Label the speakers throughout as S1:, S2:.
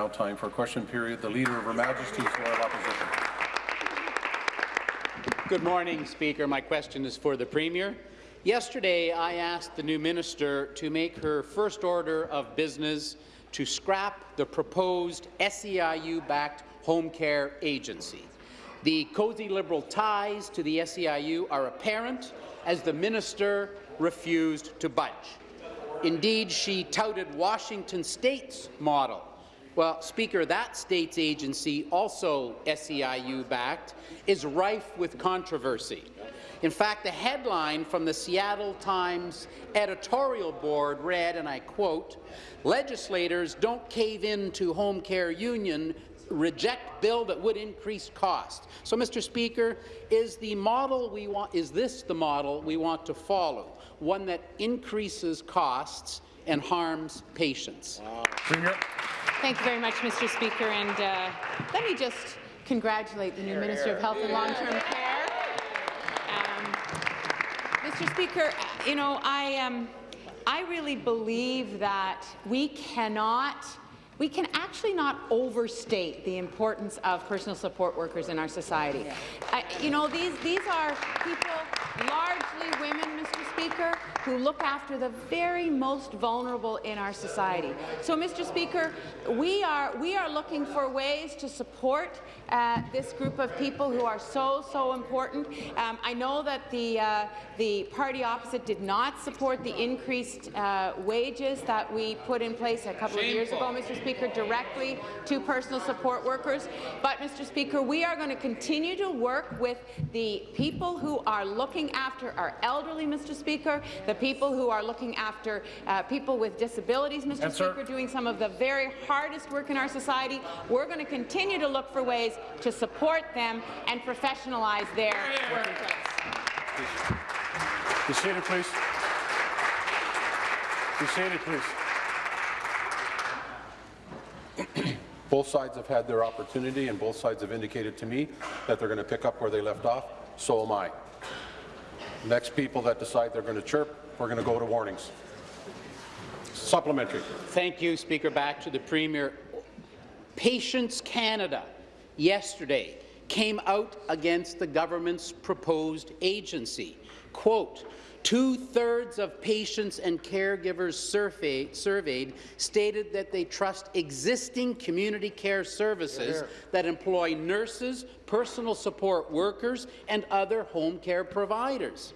S1: Now time for question period. The Leader of Her Majesty's Loyal Opposition.
S2: Good morning, Speaker. My question is for the Premier. Yesterday, I asked the new minister to make her first order of business to scrap the proposed SEIU-backed home care agency. The cozy Liberal ties to the SEIU are apparent as the minister refused to budge. Indeed, she touted Washington State's model. Well, Speaker, that state's agency, also SEIU-backed, is rife with controversy. In fact, the headline from the Seattle Times editorial board read, and I quote, legislators don't cave in to home care union reject bill that would increase cost. So, Mr. Speaker, is the model we want is this the model we want to follow? One that increases costs and harms patients.
S1: Wow.
S3: Thank you very much, Mr. Speaker. And uh, let me just congratulate the new here, Minister here. of Health and Long-Term Care. Um, Mr. Speaker, you know, I, um, I really believe that we cannot we can actually not overstate the importance of personal support workers in our society. Uh, you know, these, these are people, largely women, Mr. Speaker, who look after the very most vulnerable in our society. So, Mr. Speaker, we are, we are looking for ways to support uh, this group of people who are so, so important. Um, I know that the, uh, the party opposite did not support the increased uh, wages that we put in place a couple Shameful. of years ago, Mr. Speaker. Speaker, directly to personal support workers. But, Mr. Speaker, we are going to continue to work with the people who are looking after our elderly, Mr. Speaker, the people who are looking after uh, people with disabilities, Mr. Yes, Speaker, sir. doing some of the very hardest work in our society. We're going to continue to look for ways to support them and professionalize their yeah. workplace.
S1: Be seated, please. Be seated, please. Both sides have had their opportunity, and both sides have indicated to me that they're going to pick up where they left off. So am I. Next people that decide they're going to chirp, we're going to go to warnings. Supplementary.
S2: Thank you, Speaker. Back to the Premier. Patients Canada yesterday came out against the government's proposed agency. Quote, Two-thirds of patients and caregivers surveyed, surveyed stated that they trust existing community care services that employ nurses, personal support workers, and other home care providers.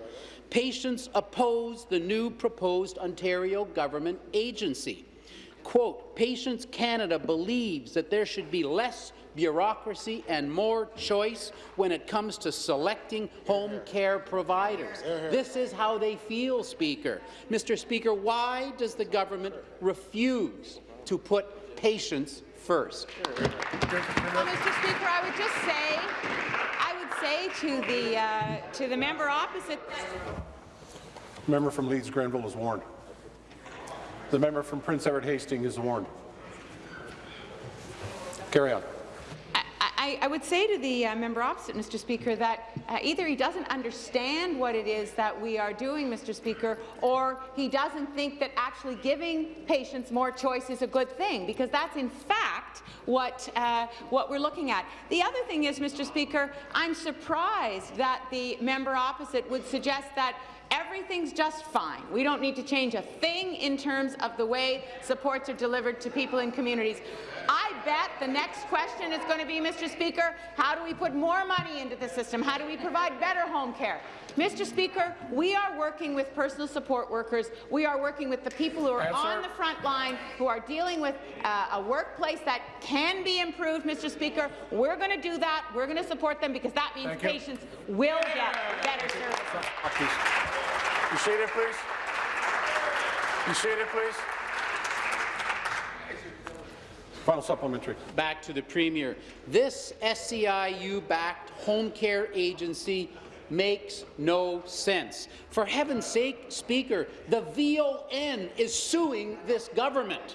S2: Patients oppose the new proposed Ontario government agency. Quote, Patients Canada believes that there should be less bureaucracy and more choice when it comes to selecting home care providers. This is how they feel, Speaker. Mr. Speaker, why does the government refuse to put patients first?
S3: Well, Mr. Speaker, I would just say, I would say to the uh, to the member opposite.
S1: member from Leeds Grenville is warned. The member from Prince Edward Hastings is warned. Carry on.
S3: I, I, would say to the uh, member opposite, Mr. Speaker, that uh, either he doesn't understand what it is that we are doing, Mr. Speaker, or he doesn't think that actually giving patients more choice is a good thing, because that's in fact what, uh, what we're looking at. The other thing is, Mr. Speaker, I'm surprised that the member opposite would suggest that everything's just fine. We don't need to change a thing in terms of the way supports are delivered to people in communities. I bet the next question is going to be, Mr. Speaker, how do we put more money into the system? How do we provide better home care? Mr. Speaker, we are working with personal support workers. We are working with the people who are Answer. on the front line, who are dealing with uh, a workplace that can be improved, Mr. Speaker. We're going to do that. We're going to support them because that means Thank patients you. will get better services.
S1: You seated, please. You seated, please. Final supplementary.
S2: Back to the Premier. This SEIU-backed home care agency makes no sense. For heaven's sake, Speaker, the VON is suing this government.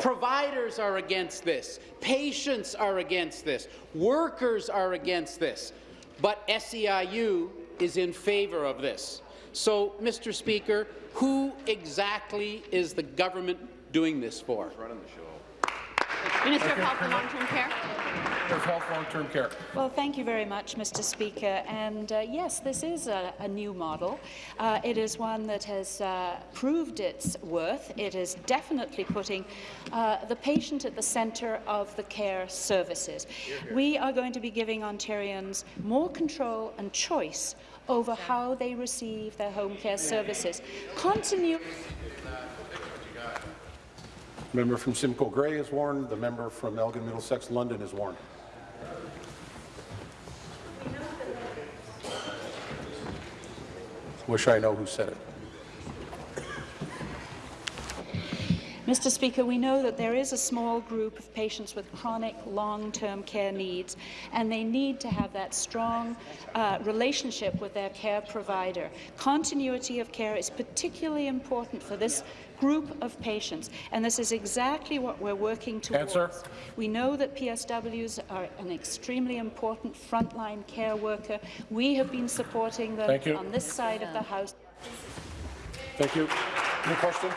S2: Providers are against this. Patients are against this. Workers are against this. But SEIU is in favour of this. So, Mr. Speaker, who exactly is the government doing this for?
S3: Minister of Health and Long-Term Care.
S1: Of Health Long-Term Care.
S4: Well, thank you very much, Mr. Speaker. And uh, yes, this is a, a new model. Uh, it is one that has uh, proved its worth. It is definitely putting uh, the patient at the centre of the care services. We are going to be giving Ontarians more control and choice over how they receive their home care services. Continue.
S1: Member from Simcoe Grey is warned. The member from Elgin Middlesex London is warned. Wish I know who said it.
S4: Mr. Speaker, we know that there is a small group of patients with chronic long-term care needs, and they need to have that strong uh, relationship with their care provider. Continuity of care is particularly important for this group of patients, and this is exactly what we're working towards.
S1: Answer.
S4: We know that PSWs are an extremely important frontline care worker. We have been supporting them on this side of the House.
S1: Thank you. Any question?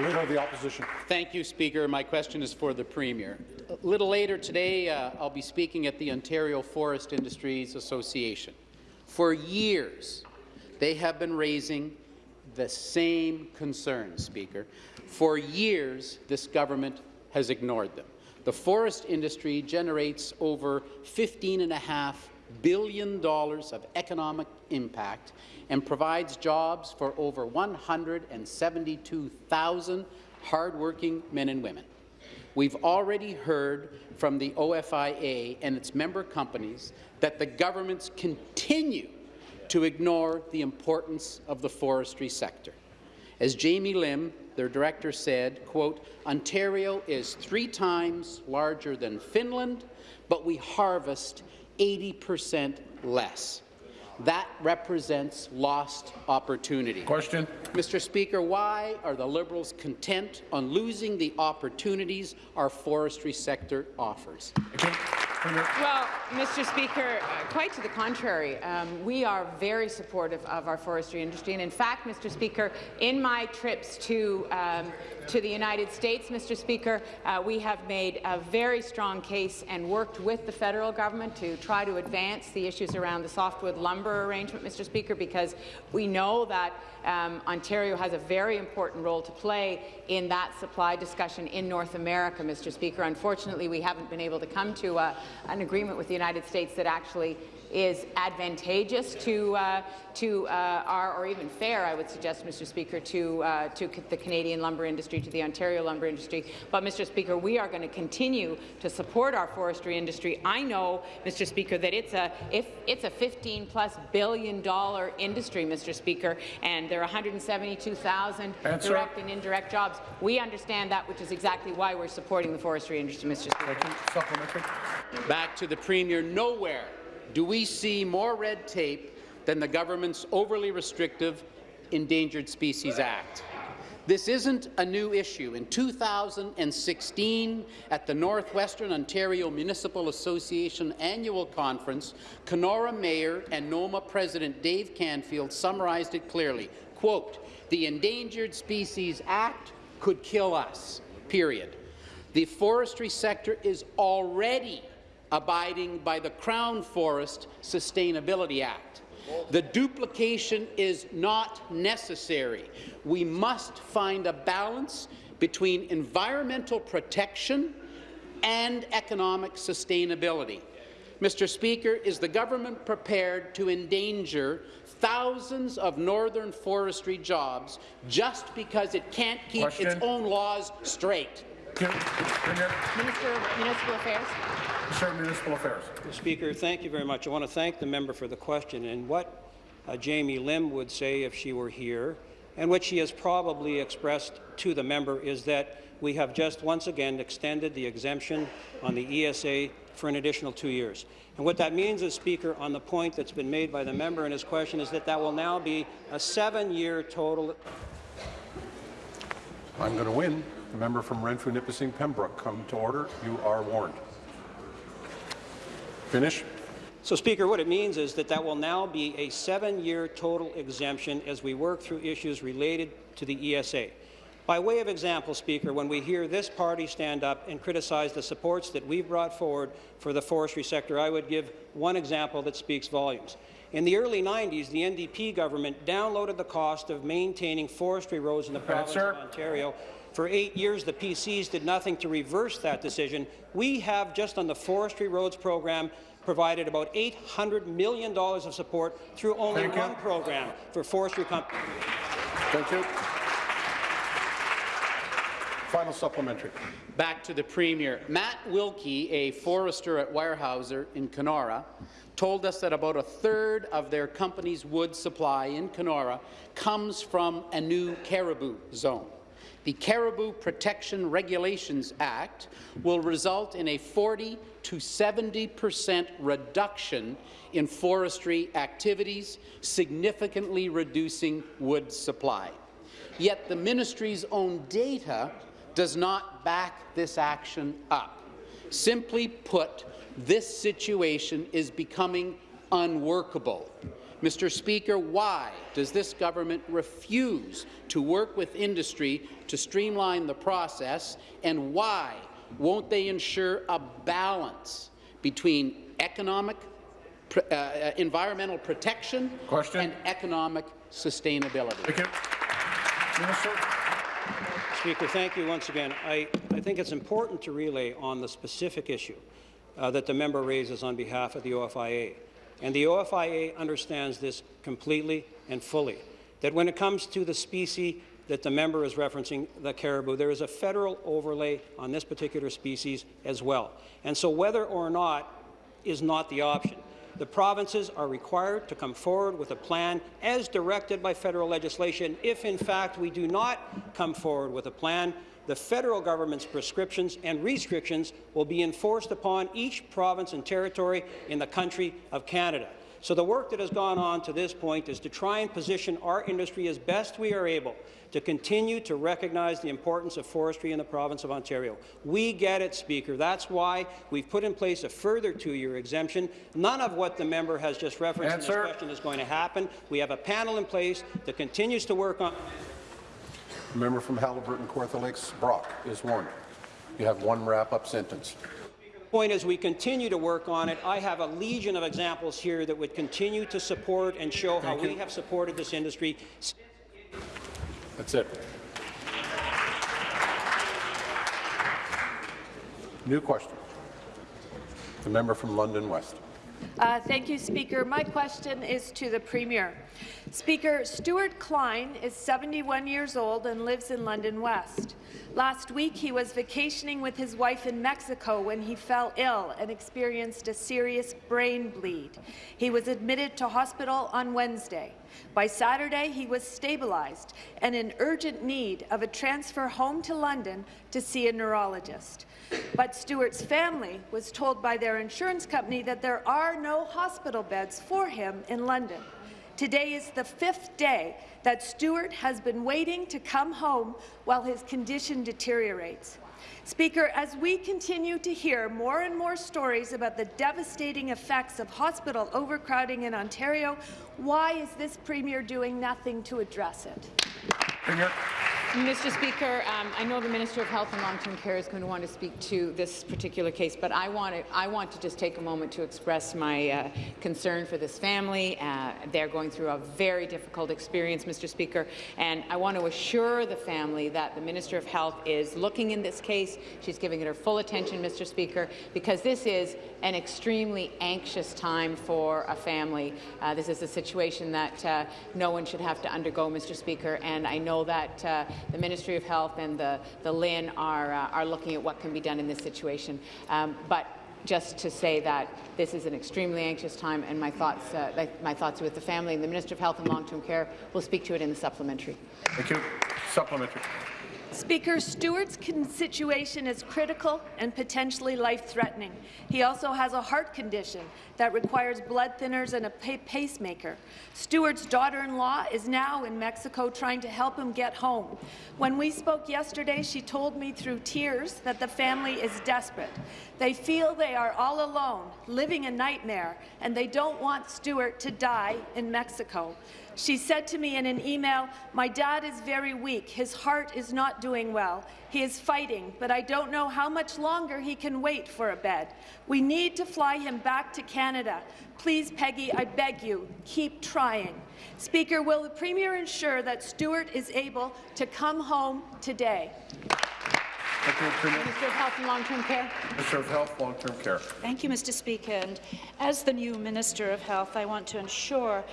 S1: Leader of the Opposition.
S2: Thank you, Speaker. My question is for the Premier. A little later today, uh, I'll be speaking at the Ontario Forest Industries Association. For years, they have been raising the same concerns, Speaker. For years, this government has ignored them. The forest industry generates over $15.5 billion of economic impact and provides jobs for over 172,000 hardworking men and women. We've already heard from the OFIA and its member companies that the governments continue to ignore the importance of the forestry sector. As Jamie Lim, their director, said, quote, Ontario is three times larger than Finland, but we harvest 80 percent less. That represents lost opportunity.
S1: Question?
S2: Mr. Speaker, why are the Liberals content on losing the opportunities our forestry sector offers?
S1: Premier.
S3: Well, Mr. Speaker, uh, quite to the contrary. Um, we are very supportive of our forestry industry, and in fact, Mr. Speaker, in my trips to um, to the United States, Mr. Speaker, uh, we have made a very strong case and worked with the federal government to try to advance the issues around the softwood lumber arrangement, Mr. Speaker, because we know that um, Ontario has a very important role to play in that supply discussion in North America, Mr. Speaker. Unfortunately, we haven't been able to come to uh, an agreement with the United States that actually is advantageous to uh, to uh, our, or even fair, I would suggest, Mr. Speaker, to uh, to the Canadian lumber industry, to the Ontario lumber industry. But, Mr. Speaker, we are going to continue to support our forestry industry. I know, Mr. Speaker, that it's a if it's a 15 plus billion dollar industry, Mr. Speaker, and there are 172,000
S1: Answer.
S3: direct and indirect jobs. We understand that, which is exactly why we're supporting the forestry industry, Mr. Speaker.
S1: Thank you. Supplementary.
S2: Back to the Premier, nowhere do we see more red tape than the government's overly restrictive Endangered Species Act. This isn't a new issue. In 2016, at the Northwestern Ontario Municipal Association annual conference, Kenora Mayor and NOMA President Dave Canfield summarized it clearly. Quote, the Endangered Species Act could kill us, period. The forestry sector is already abiding by the Crown Forest Sustainability Act. The duplication is not necessary. We must find a balance between environmental protection and economic sustainability. Mr. Speaker, is the government prepared to endanger thousands of northern forestry jobs just because it can't keep
S1: Question.
S2: its own laws straight?
S1: Premier.
S3: Minister of Municipal Affairs.
S1: Minister of Municipal Affairs.
S5: Speaker, thank you very much. I want to thank the member for the question. And what uh, Jamie Lim would say if she were here, and what she has probably expressed to the member, is that we have just once again extended the exemption on the ESA for an additional two years. And what that means is, Speaker, on the point that's been made by the member in his question, is that that will now be a seven-year total
S1: I'm going to win. The member from Renfrew, Nipissing, Pembroke, come to order. You are warned. Finish.
S5: So, Speaker, what it means is that that will now be a seven-year total exemption as we work through issues related to the ESA. By way of example, Speaker, when we hear this party stand up and criticize the supports that we've brought forward for the forestry sector, I would give one example that speaks volumes. In the early 90s, the NDP government downloaded the cost of maintaining forestry roads in the province of Ontario. For eight years, the PCs did nothing to reverse that decision. We have, just on the forestry roads program, provided about $800 million of support through only
S1: Thank you.
S5: one program for forestry companies.
S1: Thank you. Final supplementary.
S2: Back to the Premier. Matt Wilkie, a forester at Weyerhaeuser in Kenora, told us that about a third of their company's wood supply in Kenora comes from a new caribou zone. The Caribou Protection Regulations Act will result in a 40 to 70 percent reduction in forestry activities, significantly reducing wood supply. Yet the ministry's own data does not back this action up. Simply put, this situation is becoming unworkable. Mr. Speaker, why does this government refuse to work with industry to streamline the process, and why won't they ensure a balance between economic, uh, uh, environmental protection
S1: Question.
S2: and economic sustainability?
S1: Thank you. Minister.
S5: Speaker, thank you once again. I, I think it's important to relay on the specific issue uh, that the member raises on behalf of the OFIA. And the OFIA understands this completely and fully, that when it comes to the species that the member is referencing, the caribou, there is a federal overlay on this particular species as well. And so whether or not is not the option. The provinces are required to come forward with a plan as directed by federal legislation. If, in fact, we do not come forward with a plan, the federal government's prescriptions and restrictions will be enforced upon each province and territory in the country of Canada. So the work that has gone on to this point is to try and position our industry as best we are able to continue to recognize the importance of forestry in the province of Ontario. We get it, Speaker. That's why we've put in place a further two-year exemption. None of what the member has just referenced
S1: Answer.
S5: in this question is going to happen. We have a panel in place that continues to work on
S1: The member from Haliburton, Kawartha Lakes, Brock, is warned. You have one wrap-up sentence.
S5: point is we continue to work on it. I have a legion of examples here that would continue to support and show how
S1: Thank
S5: we have supported this industry
S1: That's it. New question. The member from London West.
S6: Uh, Thank you, Speaker. My question is to the Premier. Speaker, Stuart Klein is 71 years old and lives in London West. Last week, he was vacationing with his wife in Mexico when he fell ill and experienced a serious brain bleed. He was admitted to hospital on Wednesday. By Saturday, he was stabilized and in urgent need of a transfer home to London to see a neurologist. But Stewart's family was told by their insurance company that there are no hospital beds for him in London. Today is the fifth day that Stewart has been waiting to come home while his condition deteriorates. Speaker, as we continue to hear more and more stories about the devastating effects of hospital overcrowding in Ontario, why is this Premier doing nothing to address it?
S1: Premier.
S3: Mr. Speaker, um, I know the Minister of Health and Long-Term Care is going to want to speak to this particular case, but I want to, I want to just take a moment to express my uh, concern for this family. Uh, they're going through a very difficult experience, Mr. Speaker, and I want to assure the family that the Minister of Health is looking in this case. She's giving it her full attention, Mr. Speaker, because this is an extremely anxious time for a family. Uh, this is a situation that uh, no one should have to undergo, Mr. Speaker, and I know that uh, the Ministry of Health and the, the LHIN are, uh, are looking at what can be done in this situation. Um, but just to say that this is an extremely anxious time, and my thoughts, uh, my thoughts are with the family, and the Minister of Health and Long-Term Care will speak to it in the supplementary.
S1: Thank you. Supplementary.
S6: Speaker, Stewart's situation is critical and potentially life-threatening. He also has a heart condition that requires blood thinners and a pacemaker. Stewart's daughter-in-law is now in Mexico trying to help him get home. When we spoke yesterday, she told me through tears that the family is desperate. They feel they are all alone, living a nightmare, and they don't want Stewart to die in Mexico. She said to me in an email, my dad is very weak. His heart is not doing well. He is fighting, but I don't know how much longer he can wait for a bed. We need to fly him back to Canada. Please, Peggy, I beg you, keep trying. Speaker, will the Premier ensure that Stewart is able to come home today?
S1: Thank you, Premier.
S3: Minister of Health and Long-Term Care.
S1: Minister of Health, Long-Term Care.
S4: Thank you, Mr. Speaker. And as the new Minister of Health, I want to ensure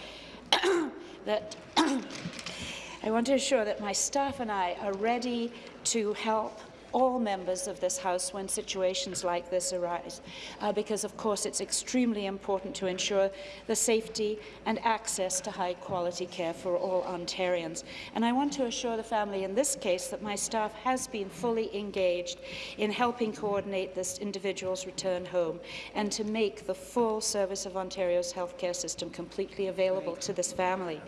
S4: that I want to ensure that my staff and I are ready to help all members of this House when situations like this arise, uh, because of course it's extremely important to ensure the safety and access to high-quality care for all Ontarians. And I want to assure the family in this case that my staff has been fully engaged in helping coordinate this individual's return home and to make the full service of Ontario's healthcare system completely available to this family.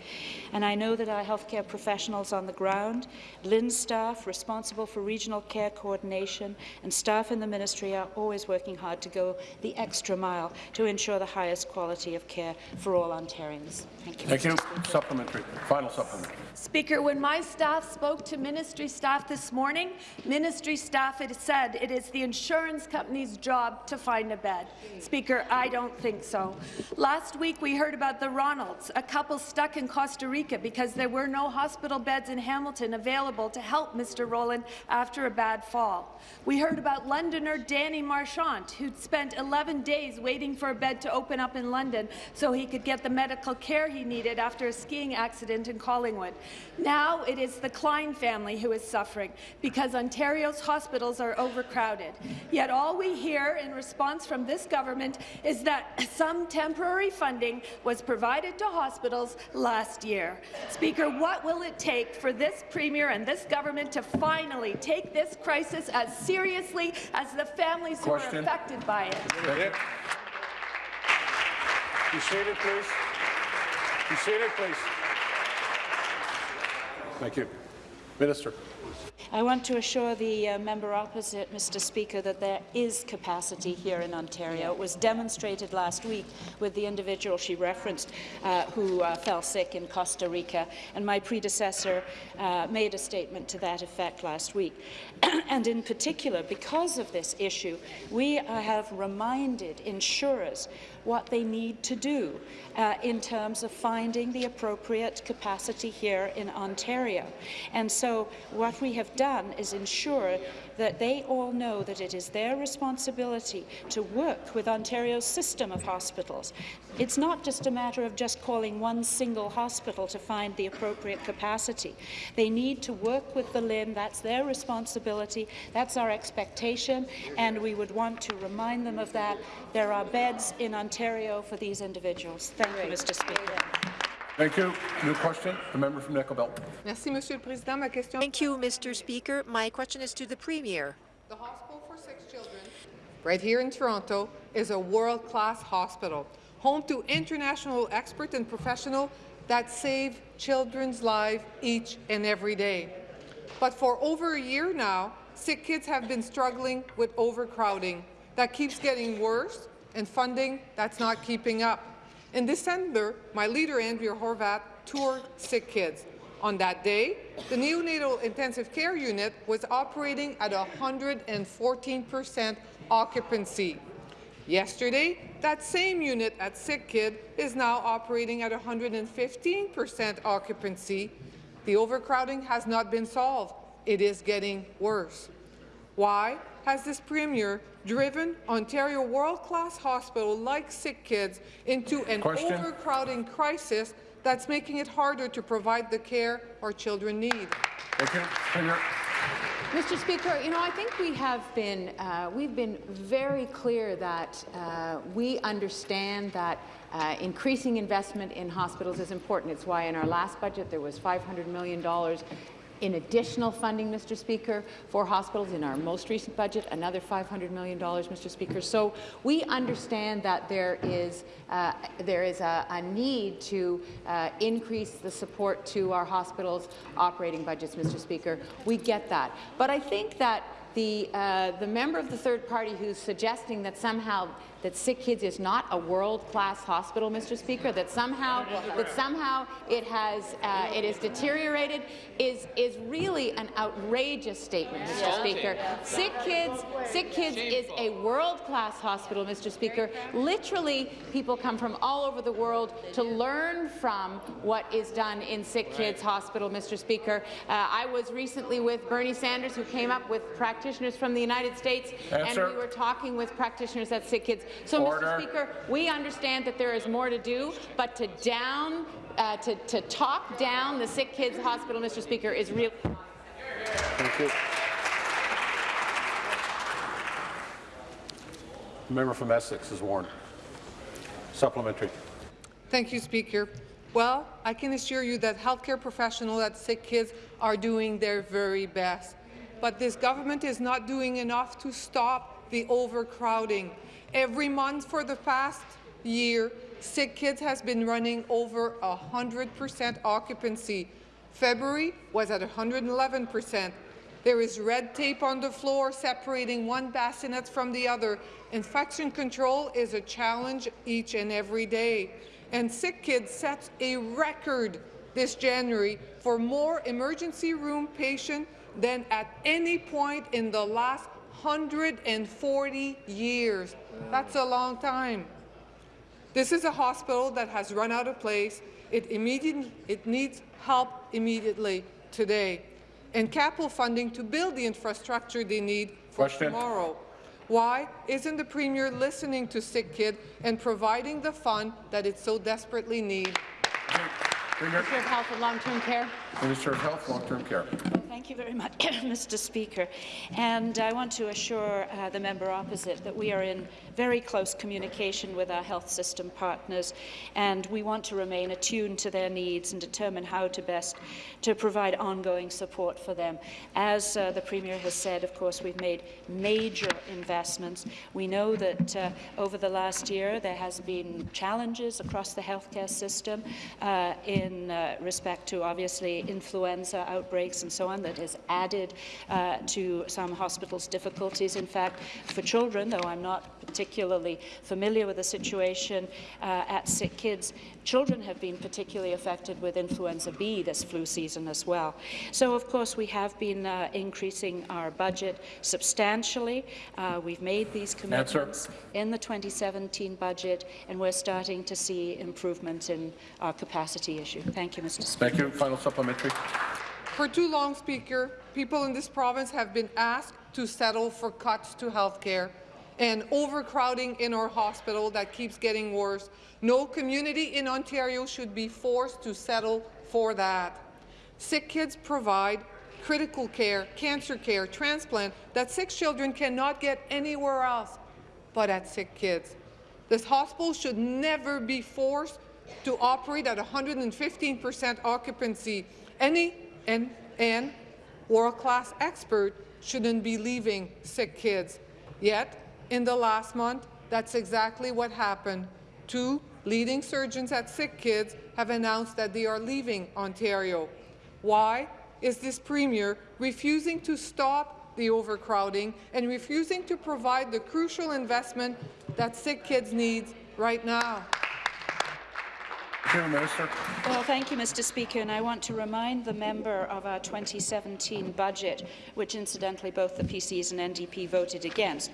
S4: And I know that our healthcare professionals on the ground, LHIN staff responsible for regional care coordination, and staff in the ministry are always working hard to go the extra mile to ensure the highest quality of care for all Ontarians. Thank you.
S1: Thank you. Supplementary. Final supplementary.
S6: Speaker, when my staff spoke to ministry staff this morning, ministry staff had said it is the insurance company's job to find a bed. Speaker, I don't think so. Last week we heard about the Ronalds, a couple stuck in Costa Rica because there were no hospital beds in Hamilton available to help Mr. Rowland after a bad fall. We heard about Londoner Danny Marchant, who'd spent 11 days waiting for a bed to open up in London so he could get the medical care he needed after a skiing accident in Collingwood. Now it is the Klein family who is suffering because Ontario's hospitals are overcrowded. Yet all we hear in response from this government is that some temporary funding was provided to hospitals last year. Speaker, what will it take for this Premier and this government to finally take this crisis as seriously as the families who are affected by it?
S7: Be seated, please. Be seated, please.
S1: Thank you. Minister.
S4: I want to assure the uh, member opposite, Mr. Speaker, that there is capacity here in Ontario. It was demonstrated last week with the individual she referenced uh, who uh, fell sick in Costa Rica, and my predecessor uh, made a statement to that effect last week. and in particular, because of this issue, we have reminded insurers what they need to do uh, in terms of finding the appropriate capacity here in Ontario. And so what we have done is ensure that they all know that it is their responsibility to work with Ontario's system of hospitals. It's not just a matter of just calling one single hospital to find the appropriate capacity. They need to work with the LHIN. That's their responsibility. That's our expectation, and we would want to remind them of that. There are beds in Ontario for these individuals. Thank you, Mr. Speaker.
S1: Thank you. New question. The member from Nickel Belt.
S8: Merci, Monsieur le Président. Ma question.
S9: Thank you, Mr. Speaker. My question is to the Premier.
S8: The Hospital for Sick Children, right here in Toronto, is a world-class hospital, home to international experts and professionals that save children's lives each and every day. But for over a year now, sick kids have been struggling with overcrowding. That keeps getting worse, and funding that's not keeping up. In December, my leader, Andrea Horwath, toured sick kids. On that day, the neonatal intensive care unit was operating at 114 percent occupancy. Yesterday, that same unit at Sick Kid is now operating at 115 percent occupancy. The overcrowding has not been solved. It is getting worse. Why has this Premier driven Ontario world-class hospital like Sick Kids into an
S1: Question.
S8: overcrowding crisis that's making it harder to provide the care our children need?
S1: Thank you. Premier.
S3: Mr. Speaker, you know, I think we have been, uh, we've been very clear that uh, we understand that uh, increasing investment in hospitals is important. It's why in our last budget there was $500 million in additional funding, Mr. Speaker, for hospitals. In our most recent budget, another $500 million, Mr. Speaker. So we understand that there is, uh, there is a, a need to uh, increase the support to our hospitals' operating budgets, Mr. Speaker. We get that. But I think that the, uh, the member of the third party who's suggesting that somehow that Sick Kids is not a world-class hospital, Mr. Speaker, that somehow that somehow it has uh, it is deteriorated is is really an outrageous statement, Mr. Speaker. Sick Kids, Sick Kids is a world-class hospital, Mr. Speaker. Literally, people come from all over the world to learn from what is done in Sick Kids Hospital, Mr. Speaker. Uh, I was recently with Bernie Sanders, who came up with practitioners from the United States,
S7: Answer.
S3: and we were talking with practitioners at Sick Kids. So,
S7: Order.
S3: Mr. Speaker, we understand that there is more to do, but to down, uh, to, to talk down the Sick Kids Hospital, Mr. Speaker, is real.
S1: Thank you. The member from Essex is warned. Supplementary.
S8: Thank you, Speaker. Well, I can assure you that healthcare professionals at Sick Kids are doing their very best. But this government is not doing enough to stop the overcrowding. Every month for the past year, Sick Kids has been running over 100% occupancy. February was at 111%. There is red tape on the floor separating one bassinet from the other. Infection control is a challenge each and every day. And Sick Kids sets a record this January for more emergency room patients than at any point in the last 140 years. That's a long time. This is a hospital that has run out of place. It, immediate, it needs help immediately today and capital funding to build the infrastructure they need for
S1: Question.
S8: tomorrow. Why isn't the Premier listening to Sick Kid and providing the fund that it so desperately needs?
S1: Premier.
S3: Minister of Health and Long-Term Care.
S1: Minister of Health, Long-Term Care.
S4: Thank you very much, Mr. Speaker. And I want to assure uh, the member opposite that we are in very close communication with our health system partners, and we want to remain attuned to their needs and determine how to best to provide ongoing support for them. As uh, the Premier has said, of course, we've made major investments. We know that uh, over the last year there has been challenges across the healthcare system uh, in uh, respect to obviously influenza outbreaks and so on that has added uh, to some hospitals' difficulties. In fact, for children, though I'm not particularly familiar with the situation uh, at sick kids, children have been particularly affected with influenza B this flu season as well. So, of course, we have been uh, increasing our budget substantially. Uh, we've made these commitments in the 2017 budget, and we're starting to see improvements in our capacity issue. Thank you, Mr. Speaker.
S1: Thank you. Final supplementary.
S8: For too long, Speaker, people in this province have been asked to settle for cuts to health care and overcrowding in our hospital that keeps getting worse. No community in Ontario should be forced to settle for that. Sick kids provide critical care, cancer care, transplant that sick children cannot get anywhere else but at sick kids. This hospital should never be forced to operate at 115% occupancy. Any and, and world-class expert shouldn't be leaving sick kids. Yet, in the last month, that's exactly what happened. Two leading surgeons at sick kids have announced that they are leaving Ontario. Why is this Premier refusing to stop the overcrowding and refusing to provide the crucial investment that sick kids need right now?
S4: Well, thank you, Mr. Speaker, and I want to remind the member of our 2017 budget, which incidentally both the PCs and NDP voted against.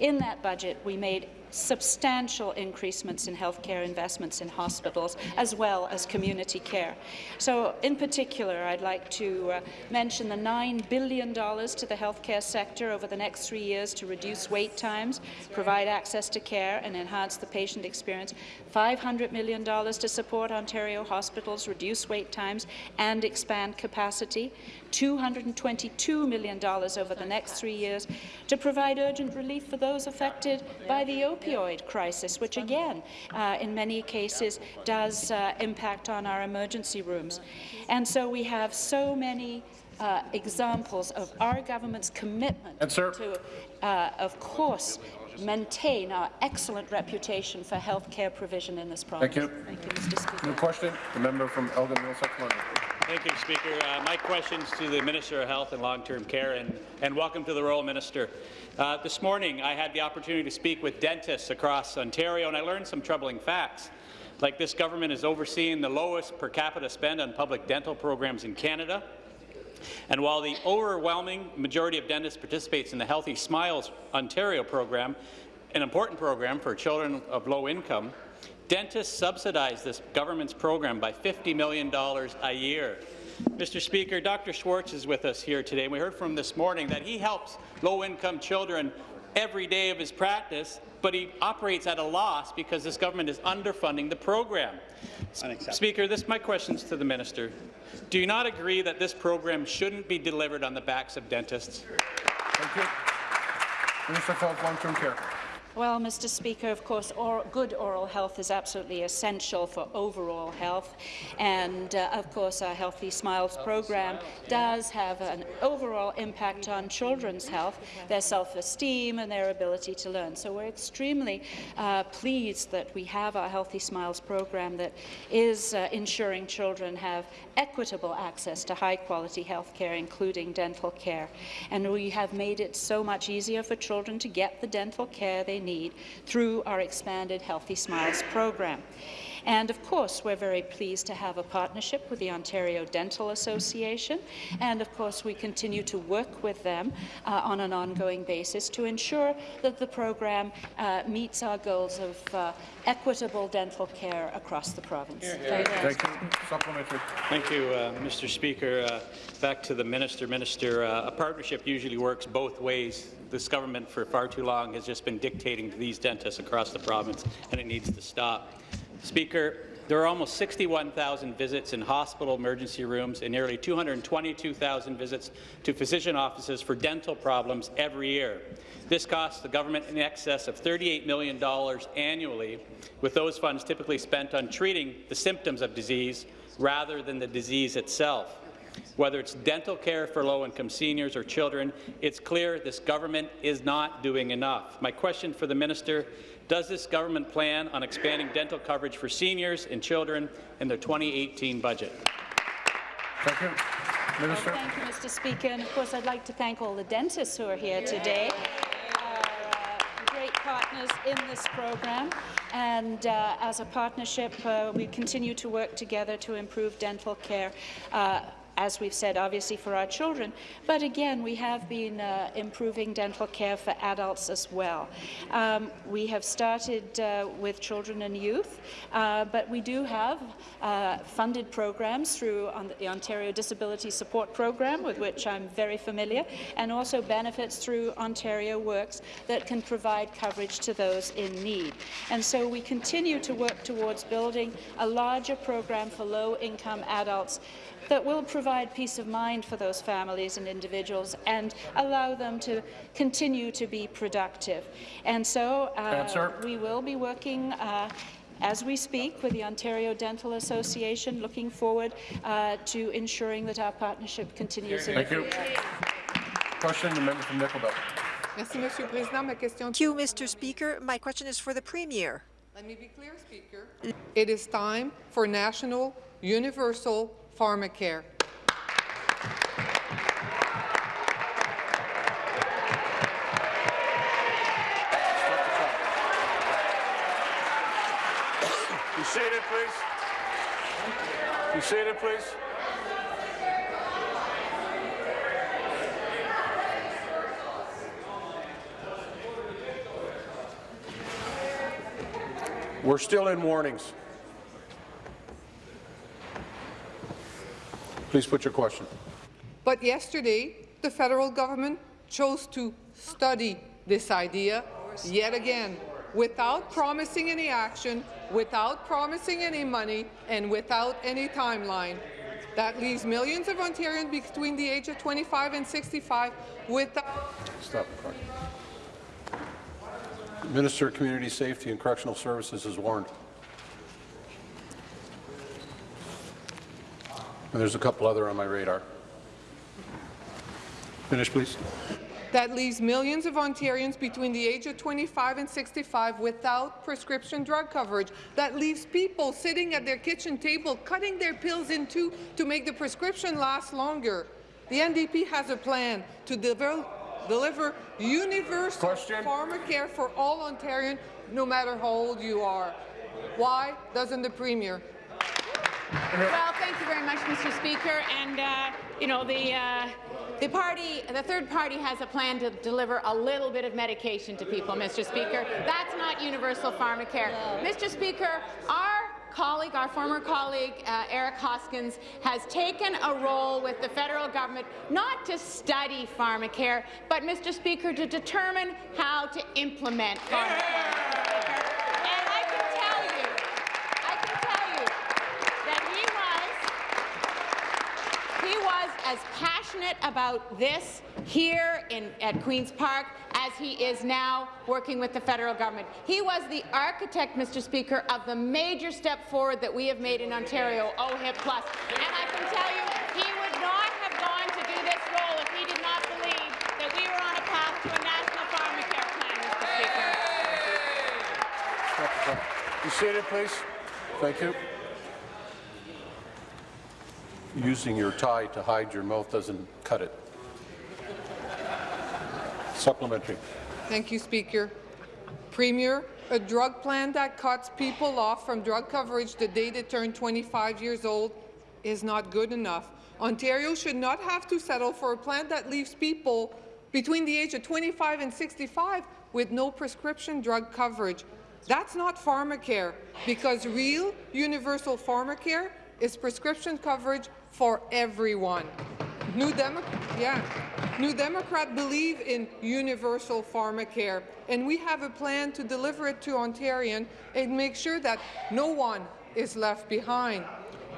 S4: In that budget, we made substantial increasements in healthcare investments in hospitals, as well as community care. So, in particular, I'd like to uh, mention the $9 billion to the healthcare sector over the next three years to reduce wait times, provide access to care, and enhance the patient experience, $500 million to support Ontario hospitals, reduce wait times, and expand capacity, $222 million over the next three years to provide urgent relief for those affected by the opioid crisis, which again, uh, in many cases, does uh, impact on our emergency rooms. And so we have so many uh, examples of our government's commitment
S1: Answer.
S4: to, uh, of course, maintain our excellent reputation for health care provision in this province.
S1: Thank you.
S4: Thank you, Mr. Speaker.
S1: New question. The member from Elgin Middlesex London.
S10: Thank you, Speaker. Uh, my question's to the Minister of Health and Long-Term Care, and, and welcome to the Royal Minister. Uh, this morning, I had the opportunity to speak with dentists across Ontario, and I learned some troubling facts. Like this government is overseeing the lowest per capita spend on public dental programs in Canada, and while the overwhelming majority of dentists participates in the Healthy Smiles Ontario program, an important program for children of low income, dentists subsidize this government's program by $50 million a year. Mr. Speaker, Dr. Schwartz is with us here today. We heard from him this morning that he helps low-income children every day of his practice, but he operates at a loss because this government is underfunding the program. Speaker, this my questions to the minister. Do you not agree that this program shouldn't be delivered on the backs of dentists?
S1: Thank you. Minister of Health, Long-Term Care.
S4: Well, Mr. Speaker, of course, or, good oral health is absolutely essential for overall health, and uh, of course, our Healthy Smiles program does have an overall impact on children's health, their self-esteem, and their ability to learn. So we're extremely uh, pleased that we have our Healthy Smiles program that is uh, ensuring children have equitable access to high-quality health care, including dental care. And we have made it so much easier for children to get the dental care they need through our expanded Healthy Smiles program. And of course, we're very pleased to have a partnership with the Ontario Dental Association. And of course, we continue to work with them uh, on an ongoing basis to ensure that the program uh, meets our goals of uh, equitable dental care across the province. Thank you.
S1: Thank you. Supplementary.
S10: Thank you, uh, Mr. Speaker. Uh, back to the minister. Minister, uh, a partnership usually works both ways. This government, for far too long, has just been dictating to these dentists across the province, and it needs to stop. Speaker, there are almost 61,000 visits in hospital emergency rooms and nearly 222,000 visits to physician offices for dental problems every year. This costs the government in excess of $38 million annually, with those funds typically spent on treating the symptoms of disease rather than the disease itself. Whether it's dental care for low-income seniors or children, it's clear this government is not doing enough. My question for the minister does this government plan on expanding dental coverage for seniors and children in their 2018 budget?
S1: Thank you.
S4: Well, thank you, Mr. Speaker. And of course, I'd like to thank all the dentists who are here today. Our, uh, great partners in this program. And uh, as a partnership, uh, we continue to work together to improve dental care. Uh, as we've said, obviously for our children, but again, we have been uh, improving dental care for adults as well. Um, we have started uh, with children and youth, uh, but we do have uh, funded programs through the Ontario Disability Support Program, with which I'm very familiar, and also benefits through Ontario Works that can provide coverage to those in need. And so we continue to work towards building a larger program for low-income adults that will provide peace of mind for those families and individuals and allow them to continue to be productive. And so uh, we will be working uh, as we speak with the Ontario Dental Association, looking forward uh, to ensuring that our partnership continues.
S1: Thank you. Question, the member from Nickel Belt.
S8: Merci, Monsieur le Président. Ma question
S9: Thank you, Mr. Speaker. My question is for the Premier.
S8: Let me be clear, Speaker. It is time for national universal pharmacare.
S7: Be seated, please. Be please.
S1: We're still in warnings. Please put your question.
S8: But yesterday, the federal government chose to study this idea yet again without promising any action, without promising any money, and without any timeline. That leaves millions of Ontarians between the age of 25 and 65 without
S1: Stop. Minister of Community Safety and Correctional Services is warned. And there's a couple other on my radar. Finish, please.
S8: that leaves millions of Ontarians between the age of 25 and 65 without prescription drug coverage, that leaves people sitting at their kitchen table cutting their pills in two to make the prescription last longer. The NDP has a plan to deliver, deliver universal
S7: Question.
S8: pharmacare for all Ontarians, no matter how old you are. Why doesn't the Premier?
S3: Well, thank you very much, Mr. Speaker. And uh, you know the. Uh, the party, the third party has a plan to deliver a little bit of medication to people, Mr. Speaker. That's not universal pharmacare. Mr. Speaker, our colleague, our former colleague, uh, Eric Hoskins, has taken a role with the federal government not to study pharmacare, but, Mr. Speaker, to determine how to implement pharmacare. Mr. Speaker. And I can tell you, I can tell you that he was he was as passionate about this here in, at Queen's Park as he is now working with the federal government. He was the architect, Mr. Speaker, of the major step forward that we have made in Ontario, OHIP Plus. And I can tell you, he would not have gone to do this role if he did not believe that we were on a path to a national pharmacare plan, Mr. Speaker.
S7: You Be seated, please.
S1: Thank you. Using your tie to hide your mouth doesn't cut it. Supplementary.
S8: Thank you, Speaker. Premier, a drug plan that cuts people off from drug coverage the day they turn 25 years old is not good enough. Ontario should not have to settle for a plan that leaves people between the age of 25 and 65 with no prescription drug coverage. That's not pharmacare, because real universal pharmacare is prescription coverage for everyone. New, Demo yeah. New Democrat believe in universal pharmacare, and we have a plan to deliver it to Ontarian and make sure that no one is left behind.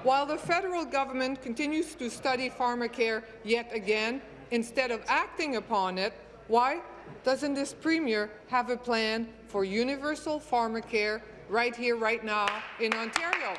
S8: While the federal government continues to study pharmacare yet again, instead of acting upon it, why doesn't this Premier have a plan for universal pharmacare right here, right now in Ontario?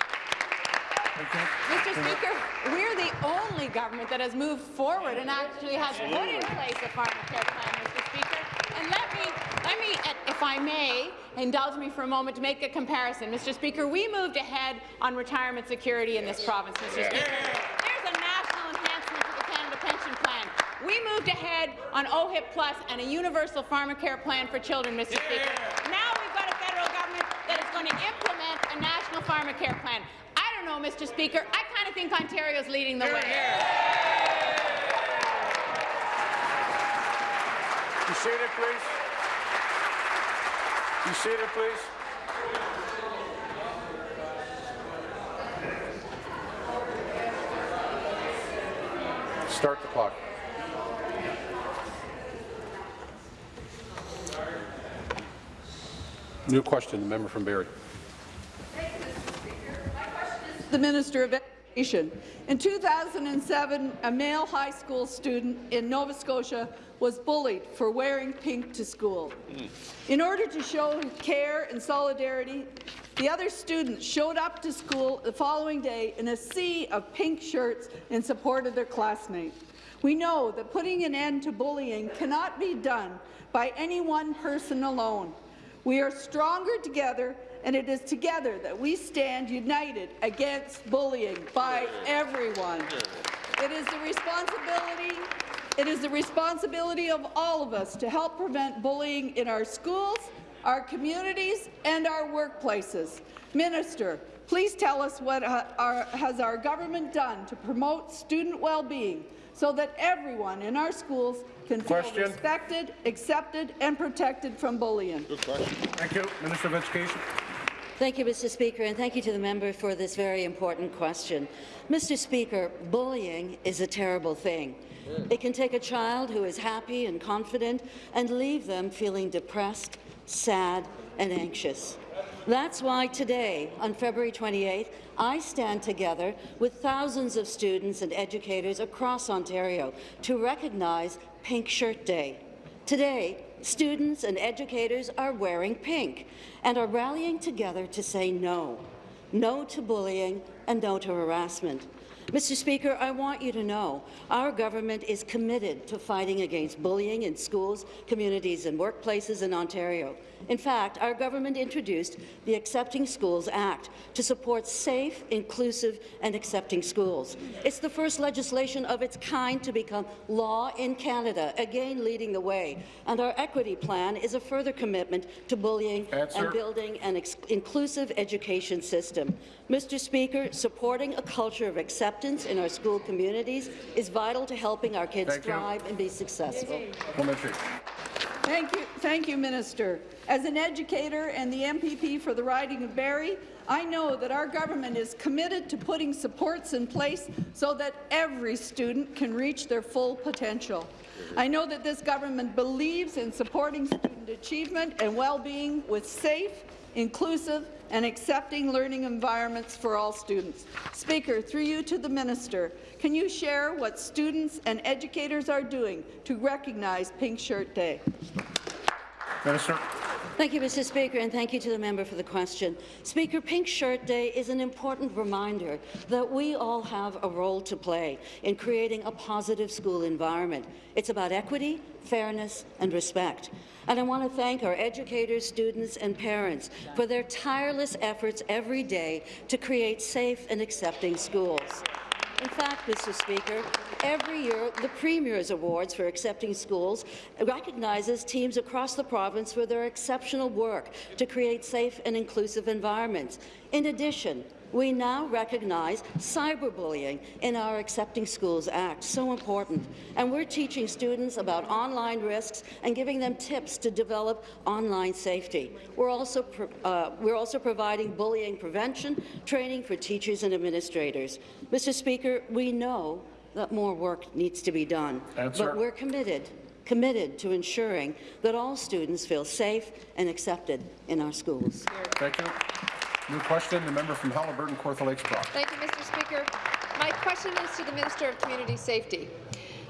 S3: Mr. Speaker, we're the only government that has moved forward and actually has put in place a pharmacare plan, Mr. Speaker. And let me, let me, if I may, indulge me for a moment to make a comparison. Mr. Speaker, we moved ahead on retirement security in this province, Mr. Speaker. There's a national enhancement to the Canada Pension Plan. We moved ahead on OHIP Plus and a universal pharmacare plan for children, Mr. Speaker. Now we've got a federal government that is going to implement a national pharmacare plan. Know, Mr. Speaker. I kind of think Ontario's leading the way.
S7: Be seated, please. Be seated, please.
S1: Start the clock. New question, the member from Barrie.
S11: The Minister of Education. In 2007, a male high school student in Nova Scotia was bullied for wearing pink to school. Hmm. In order to show care and solidarity, the other students showed up to school the following day in a sea of pink shirts in support of their classmate. We know that putting an end to bullying cannot be done by any one person alone. We are stronger together, and it is together that we stand united against bullying by everyone. It is the responsibility it is the responsibility of all of us to help prevent bullying in our schools, our communities, and our workplaces. Minister, please tell us what our, has our government done to promote student well-being so that everyone in our schools can
S7: Question.
S11: feel respected, accepted, and protected from bullying. Good question.
S7: Thank you. Minister of Education.
S12: Thank you, Mr. Speaker, and thank you to the member for this very important question. Mr. Speaker, bullying is a terrible thing. It can take a child who is happy and confident and leave them feeling depressed, sad, and anxious. That's why today, on February 28th, I stand together with thousands of students and educators across Ontario to recognize Pink Shirt Day. Today, students and educators are wearing pink and are rallying together to say no. No to bullying and no to harassment. Mr. Speaker, I want you to know our government is committed to fighting against bullying in schools, communities and workplaces in Ontario. In fact, our government introduced the Accepting Schools Act to support safe, inclusive and accepting schools. It's the first legislation of its kind to become law in Canada, again leading the way. And our equity plan is a further commitment to bullying
S1: Answer.
S12: and building an inclusive education system. Mr. Speaker, supporting a culture of acceptance in our school communities is vital to helping our kids
S1: Thank you.
S12: thrive and be successful.
S1: Supplementary.
S11: Thank you, thank you, Minister. As an educator and the MPP for the riding of Barrie, I know that our government is committed to putting supports in place so that every student can reach their full potential. I know that this government believes in supporting student achievement and well-being with safe, inclusive and accepting learning environments for all students. Speaker, through you to the minister, can you share what students and educators are doing to recognize Pink Shirt Day?
S1: Minister.
S12: Thank you, Mr. Speaker, and thank you to the member for the question. Speaker, Pink Shirt Day is an important reminder that we all have a role to play in creating a positive school environment. It's about equity, fairness and respect. And I want to thank our educators, students and parents for their tireless efforts every day to create safe and accepting schools. In fact, Mr. Speaker, every year the Premier's Awards for Accepting Schools recognizes teams across the province for their exceptional work to create safe and inclusive environments. In addition, we now recognize cyberbullying in our Accepting Schools Act, so important. And we're teaching students about online risks and giving them tips to develop online safety. We're also, uh, we're also providing bullying prevention training for teachers and administrators. Mr. Speaker, we know that more work needs to be done, but we're committed committed to ensuring that all students feel safe and accepted in our schools.
S1: Thank you. New question, the member from Haliburton, Kawartha Lakes Brock.
S13: Thank you, Mr. Speaker. My question is to the Minister of Community Safety.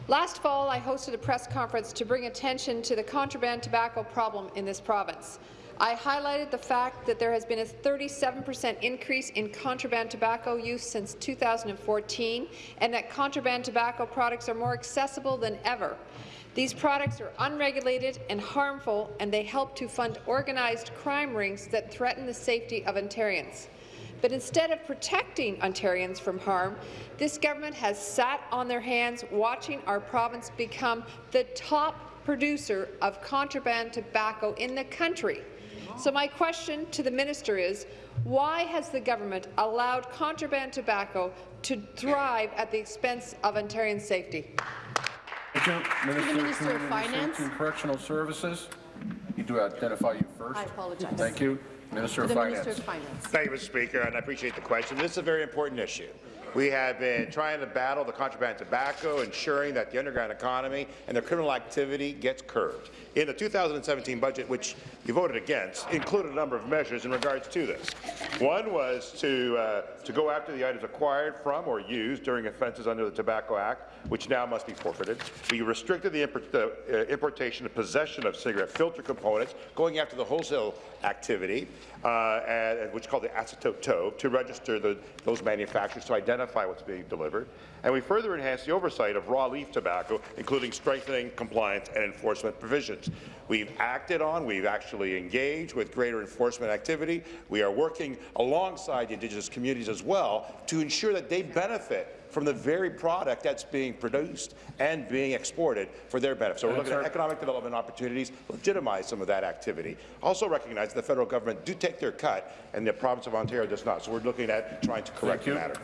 S13: Last fall, I hosted a press conference to bring attention to the contraband tobacco problem in this province. I highlighted the fact that there has been a 37 percent increase in contraband tobacco use since 2014, and that contraband tobacco products are more accessible than ever. These products are unregulated and harmful, and they help to fund organized crime rings that threaten the safety of Ontarians. But instead of protecting Ontarians from harm, this government has sat on their hands watching our province become the top producer of contraband tobacco in the country. So my question to the minister is, why has the government allowed contraband tobacco to thrive at the expense of Ontarian safety?
S1: Thank. Minister,
S14: Minister of Finance.
S1: And Correctional Services. You do identify you first.
S14: I apologize.
S1: Thank you. Minister of Finance.
S14: Minister of Finance.
S7: Thank you, Mr. Speaker, and I appreciate the question. This is a very important issue. We have been trying to battle the contraband tobacco, ensuring that the underground economy and the criminal activity gets curbed. In the 2017 budget, which you voted against, included a number of measures in regards to this. One was to, uh, to go after the items acquired from or used during offences under the Tobacco Act, which now must be forfeited. We restricted the, import, the uh, importation and possession of cigarette filter components, going after the wholesale activity, uh, and, which is called the acetate tow, to register the, those manufacturers to identify what's being delivered. And we further enhanced the oversight of raw leaf tobacco, including strengthening compliance and enforcement provisions. We've acted on, we've actually engaged with greater enforcement activity. We are working alongside the Indigenous communities as well to ensure that they benefit from the very product that's being produced and being exported for their benefit. So we're looking at economic development opportunities, legitimize some of that activity. Also recognize that the federal government do take their cut and the province of Ontario does not. So we're looking at trying to correct the matter.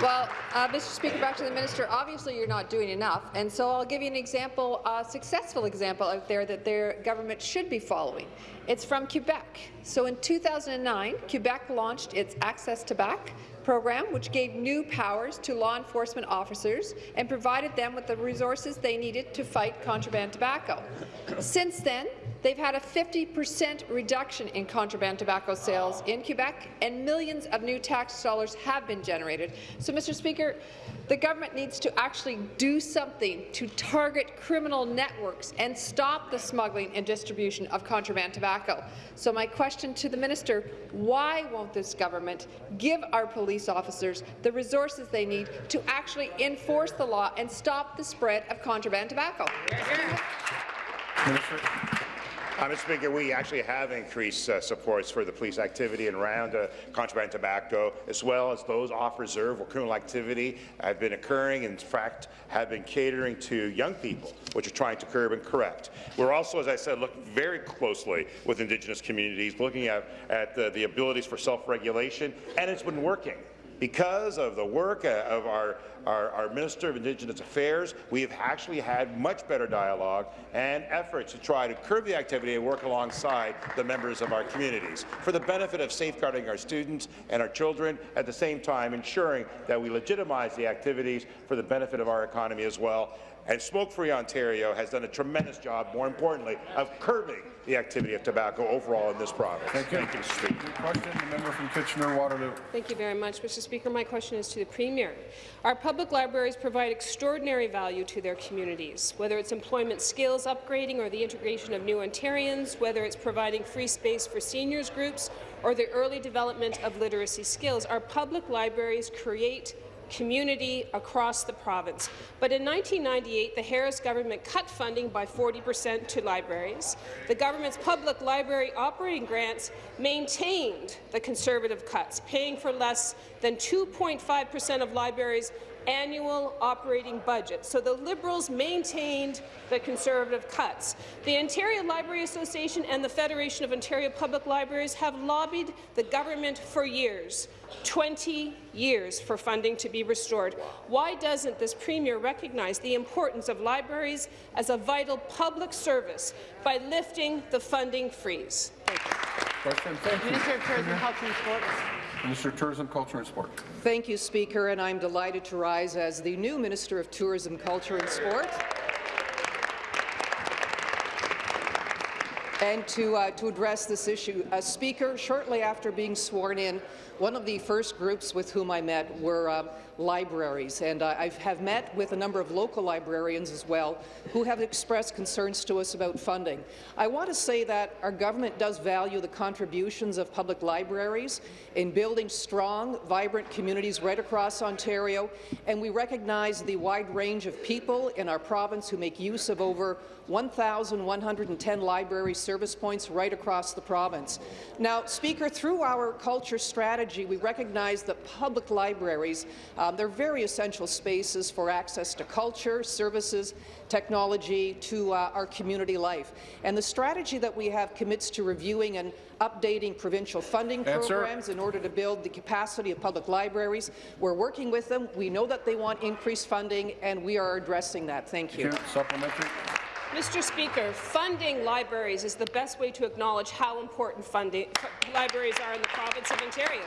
S13: Well, uh, Mr. Speaker, back to the minister. Obviously, you're not doing enough, and so I'll give you an example, a successful example out there that their government should be following. It's from Quebec. So in 2009, Quebec launched its ACCES tabac program, which gave new powers to law enforcement officers and provided them with the resources they needed to fight contraband tobacco. Since then, they've had a 50% reduction in contraband tobacco sales in Quebec, and millions of new tax dollars have been generated.
S6: So, Mr. Speaker, the government needs to actually do something to target criminal networks and stop the smuggling and distribution of contraband tobacco. So my question to the minister, why won't this government give our police officers the resources they need to actually enforce the law and stop the spread of contraband tobacco?
S7: Uh, Mr. Speaker, we actually have increased uh, supports for the police activity and around uh, contraband tobacco, as well as those off reserve where criminal activity have been occurring, and in fact, have been catering to young people, which are trying to curb and correct. We're also, as I said, looking very closely with Indigenous communities, looking at, at the, the abilities for self-regulation, and it's been working. Because of the work uh, of our, our, our, Minister of Indigenous Affairs, we have actually had much better dialogue and efforts to try to curb the activity and work alongside the members of our communities for the benefit of safeguarding our students and our children, at the same time ensuring that we legitimize the activities for the benefit of our economy as well. And Smoke Free Ontario has done a tremendous job, more importantly, of curbing the activity of tobacco overall in this province.
S1: Thank you.
S7: Thank you, Mr. Speaker.
S1: Question, the member from Kitchener-Waterloo.
S15: Thank you very much, Mr. Speaker. My question is to the Premier. Our public libraries provide extraordinary value to their communities, whether it's employment skills upgrading or the integration of new Ontarians, whether it's providing free space for seniors groups or the early development of literacy skills. Our public libraries create community across the province. But in 1998, the Harris government cut funding by 40 per cent to libraries. The government's public library operating grants maintained the Conservative cuts, paying for less than 2.5 per cent of libraries' annual operating budget. So the Liberals maintained the Conservative cuts. The Ontario Library Association and the Federation of Ontario Public Libraries have lobbied the government for years 20 years for funding to be restored. Why doesn't this Premier recognize the importance of libraries as a vital public service by lifting the funding freeze?
S1: Question. Thank you.
S3: Minister of Tourism, Culture and Sports.
S1: Minister of Tourism, Culture and Sport.
S16: Thank you, Speaker, and I'm delighted to rise as the new Minister of Tourism, Culture and Sport. And to, uh, to address this issue, uh, Speaker, shortly after being sworn in, one of the first groups with whom I met were uh, libraries, and uh, I have met with a number of local librarians as well who have expressed concerns to us about funding. I want to say that our government does value the contributions of public libraries in building strong, vibrant communities right across Ontario, and we recognize the wide range of people in our province who make use of over 1,110 library service points right across the province. Now, Speaker, through our culture strategy, we recognize that public libraries, um, they're very essential spaces for access to culture, services, technology, to uh, our community life. And the strategy that we have commits to reviewing and updating provincial funding
S1: Answer.
S16: programs in order to build the capacity of public libraries. We're working with them. We know that they want increased funding, and we are addressing that. Thank you.
S1: Thank you. Supplementary.
S15: Mr. Speaker, funding libraries is the best way to acknowledge how important funding, libraries are in the province of Ontario.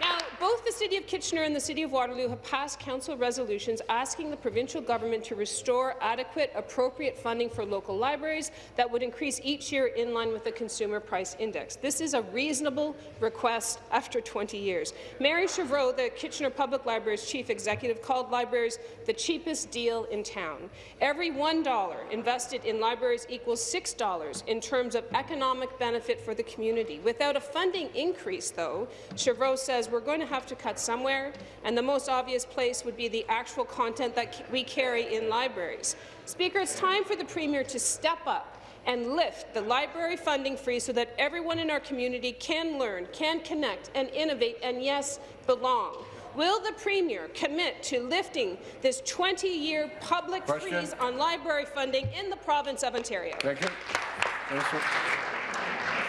S15: Now, both the City of Kitchener and the City of Waterloo have passed council resolutions asking the provincial government to restore adequate, appropriate funding for local libraries that would increase each year in line with the Consumer Price Index. This is a reasonable request after 20 years. Mary Chevreau, the Kitchener Public Library's chief executive, called libraries the cheapest deal in town. Every $1 invested in libraries equals $6 in terms of economic benefit for the community. Without a funding increase, though, Chevreau says we're going to have to cut somewhere, and the most obvious place would be the actual content that we carry in libraries. Speaker, it's time for the Premier to step up and lift the library funding freeze so that everyone in our community can learn, can connect, and innovate, and yes, belong. Will the Premier commit to lifting this 20-year public
S1: Question.
S15: freeze on library funding in the province of Ontario?
S1: Thank you.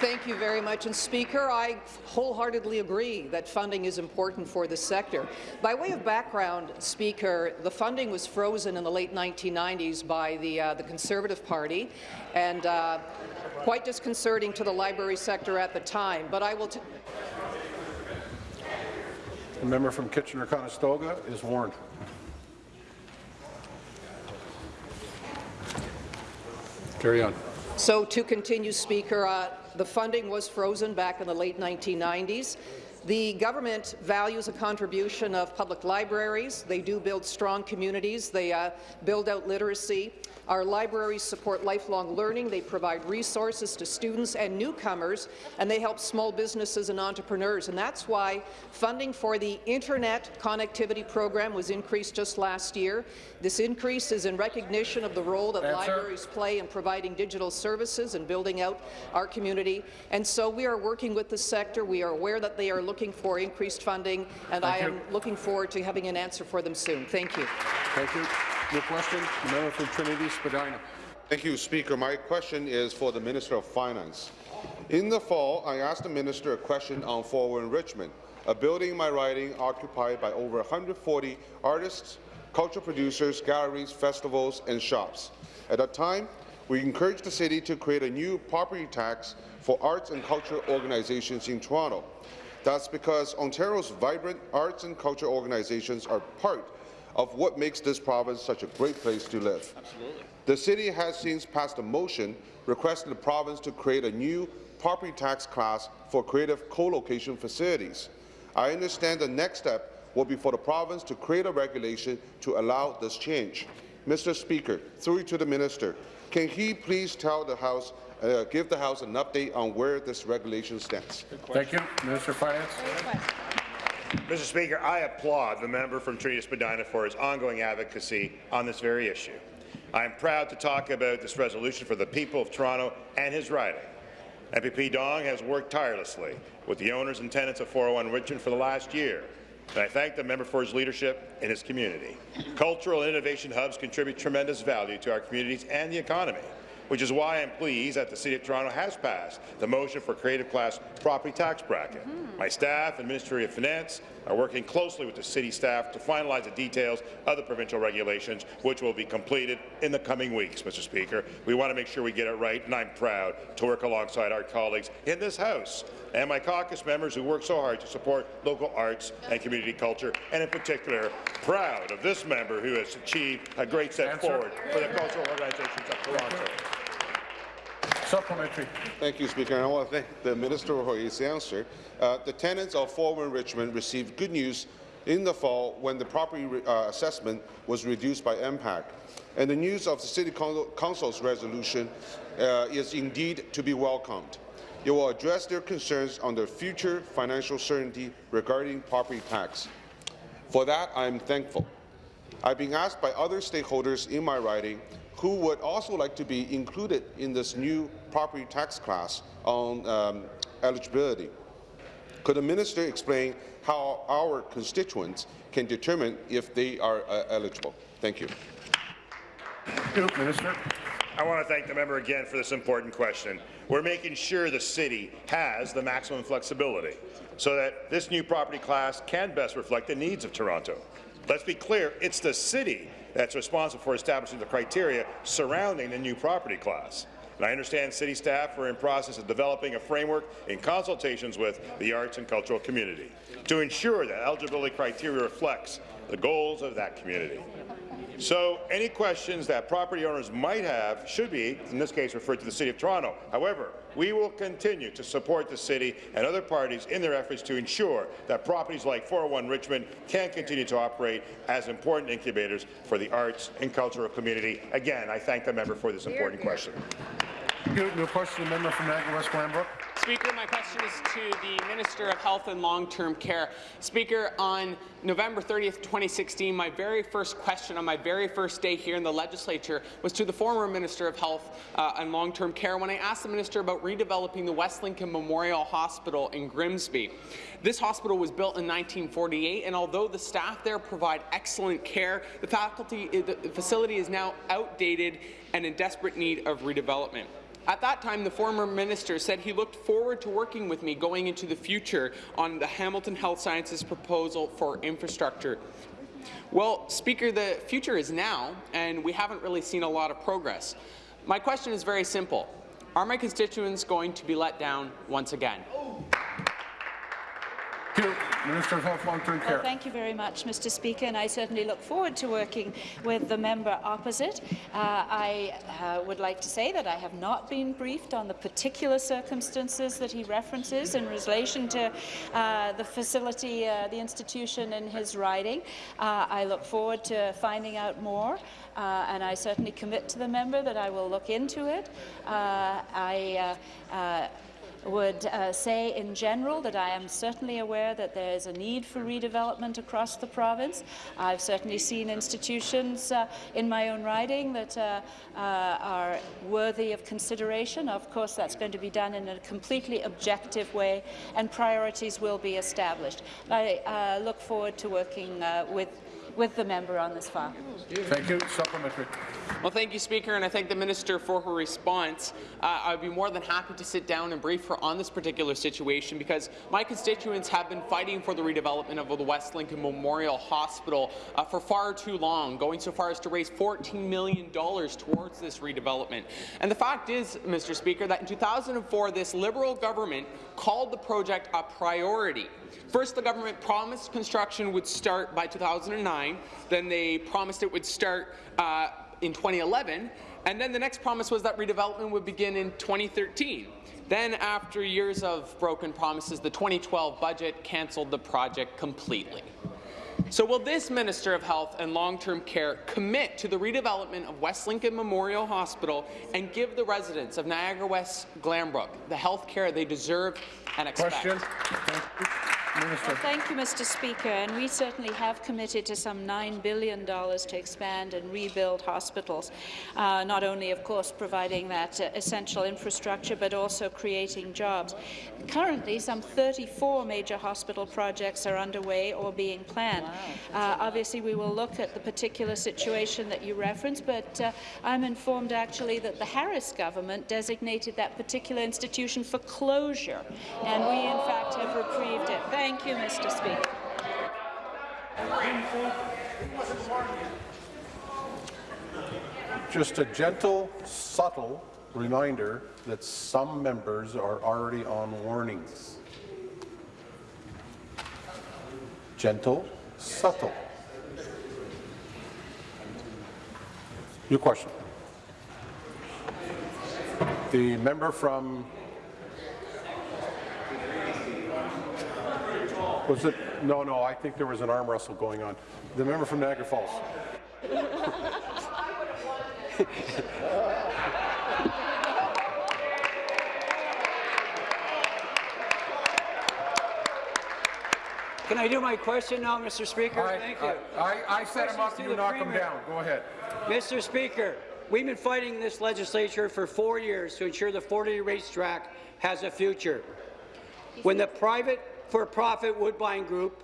S16: Thank you very much. And Speaker, I wholeheartedly agree that funding is important for the sector. By way of background, Speaker, the funding was frozen in the late 1990s by the, uh, the Conservative Party, and uh, quite disconcerting to the library sector at the time. But I will.
S1: The member from Kitchener-Conestoga is warned. Carry on.
S16: So to continue, Speaker, uh, the funding was frozen back in the late 1990s. The government values a contribution of public libraries. They do build strong communities. They uh, build out literacy. Our libraries support lifelong learning. They provide resources to students and newcomers, and they help small businesses and entrepreneurs. And that's why funding for the Internet Connectivity Program was increased just last year. This increase is in recognition of the role that
S1: Answer.
S16: libraries play in providing digital services and building out our community. And so we are working with the sector. We are aware that they are looking for increased funding, and
S1: Thank
S16: I
S1: you.
S16: am looking forward to having an answer for them soon. Thank you.
S1: Thank you. Your question, the member from Trinity Spadina.
S17: Thank you, Speaker. My question is for the Minister of Finance. In the fall, I asked the minister a question on 401 Richmond, a building in my riding occupied by over 140 artists, cultural producers, galleries, festivals, and shops. At that time, we encouraged the city to create a new property tax for arts and cultural organizations in Toronto. That's because Ontario's vibrant arts and culture organizations are part of what makes this province such a great place to live.
S10: Absolutely.
S17: The city has since passed a motion requesting the province to create a new property tax class for creative co-location facilities. I understand the next step will be for the province to create a regulation to allow this change. Mr. Speaker, through to the minister, can he please tell the House, uh, give the House an update on where this regulation stands?
S1: Thank you. Minister of Finance.
S7: Mr. Speaker, I applaud the member from Trinity Spadina for his ongoing advocacy on this very issue. I am proud to talk about this resolution for the people of Toronto and his riding. MPP Dong has worked tirelessly with the owners and tenants of 401 Richmond for the last year, and I thank the member for his leadership in his community. Cultural and innovation hubs contribute tremendous value to our communities and the economy, which is why I'm pleased that the City of Toronto has passed the motion for creative class property tax bracket. Mm-hmm. My staff and Ministry of Finance are working closely with the city staff to finalize the details of the provincial regulations, which will be completed in the coming weeks, Mr. Speaker. We want to make sure we get it right, and I'm proud to work alongside our colleagues in this House and my caucus members who work so hard to support local arts and community culture, and in particular, proud of this member who has achieved a great step
S1: Answer.
S7: forward for the cultural organizations of Toronto.
S1: Supplementary.
S17: Thank you, Speaker. And I want to thank the Minister for his answer. Uh, the tenants of 401 Richmond received good news in the fall when the property uh, assessment was reduced by MPAC. And the news of the City Council's resolution uh, is indeed to be welcomed. It will address their concerns on their future financial certainty regarding property tax. For that, I am thankful. I've been asked by other stakeholders in my riding who would also like to be included in this new property tax class on um, eligibility. Could the minister explain how our constituents can determine if they are uh, eligible? Thank you.
S1: Minister.
S7: I want to thank the member again for this important question. We're making sure the city has the maximum flexibility so that this new property class can best reflect the needs of Toronto. Let's be clear, it's the city that's responsible for establishing the criteria surrounding the new property class. And I understand city staff are in process of developing a framework in consultations with the arts and cultural community to ensure that eligibility criteria reflects the goals of that community. So any questions that property owners might have should be, in this case, referred to the City of Toronto. However, we will continue to support the city and other parties in their efforts to ensure that properties like 401 Richmond can continue to operate as important incubators for the arts and cultural community. Again, I thank the member for this important question.
S1: New new question, the member from Niagara West Glanbrook.
S18: Speaker, my question is to the Minister of Health and Long-Term Care. Speaker, on November 30th, 2016, my very first question on my very first day here in the legislature was to the former Minister of Health uh, and Long-Term Care when I asked the minister about redeveloping the West Lincoln Memorial Hospital in Grimsby. This hospital was built in 1948, and although the staff there provide excellent care, the faculty, the facility is now outdated and in desperate need of redevelopment. At that time, the former minister said he looked forward to working with me going into the future on the Hamilton Health Sciences proposal for infrastructure. Well, Speaker, the future is now, and we haven't really seen a lot of progress. My question is very simple. Are my constituents going to be let down once again?
S1: Thank you. Minister of Health Long-Term
S4: Well,
S1: Care.
S4: thank you very much, Mr. Speaker, and I certainly look forward to working with the member opposite. Uh, I uh, would like to say that I have not been briefed on the particular circumstances that he references in relation to uh, the facility, uh, the institution in his riding. Uh, I look forward to finding out more, uh, and I certainly commit to the member that I will look into it. Uh, I uh, uh, would uh, say in general that I am certainly aware that there is a need for redevelopment across the province. I've certainly seen institutions uh, in my own riding that uh, uh, are worthy of consideration. Of course, that's going to be done in a completely objective way, and priorities will be established. I uh, look forward to working uh, with, with the member on this file.
S1: Thank you. Supplementary.
S18: Well, thank you, Speaker, and I thank the Minister for her response. Uh, I'd be more than happy to sit down and brief her on this particular situation because my constituents have been fighting for the redevelopment of the West Lincoln Memorial Hospital uh, for far too long, going so far as to raise $14 million towards this redevelopment. And the fact is, Mr. Speaker, that in 2004, this Liberal government called the project a priority. First, the government promised construction would start by 2009. Then they promised it would start uh, in 2011, and then the next promise was that redevelopment would begin in 2013. Then, after years of broken promises, the 2012 budget cancelled the project completely. So will this Minister of Health and Long-Term Care commit to the redevelopment of West Lincoln Memorial Hospital and give the residents of Niagara West Glanbrook the health care they deserve and expect?
S1: Question.
S4: Well, thank you, Mr. Speaker. And we certainly have committed to some $9 billion to expand and rebuild hospitals, uh, not only, of course, providing that uh, essential infrastructure, but also creating jobs. Currently, some 34 major hospital projects are underway or being planned. Uh, obviously, we will look at the particular situation that you referenced, but uh, I'm informed actually that the Harris government designated that particular institution for closure, and we, in fact, have reprieved it. Thank you, Mr. Speaker.
S1: Just a gentle, subtle reminder that some members are already on warnings. Gentle, subtle. Your question. The member from Was it? No, no, I think there was an arm wrestle going on. The member from Niagara Falls.
S19: Can I do my question now, Mr. Speaker?
S1: I-
S19: Thank uh, you.
S1: I, I set him up, you knock him down. Go ahead.
S19: Mr. Speaker, we've been fighting this legislature for four years to ensure the Fort Erie racetrack has a future. When the private for-profit Woodbine Group,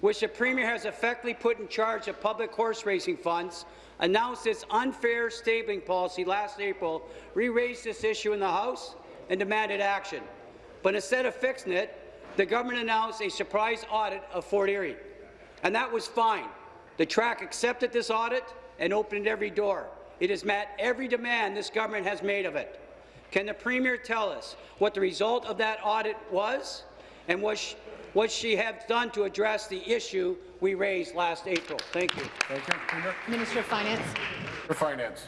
S19: which the Premier has effectively put in charge of public horse racing funds, announced its unfair stabling policy last April, we raised this issue in the House and demanded action. But instead of fixing it, the government announced a surprise audit of Fort Erie. And that was fine. The track accepted this audit and opened every door. It has met every demand this government has made of it. Can the Premier tell us what the result of that audit was and what, sh what she has done to address the issue we raised last April? Thank you.
S1: Thank you. Premier.
S3: Minister of Finance.
S1: For Finance.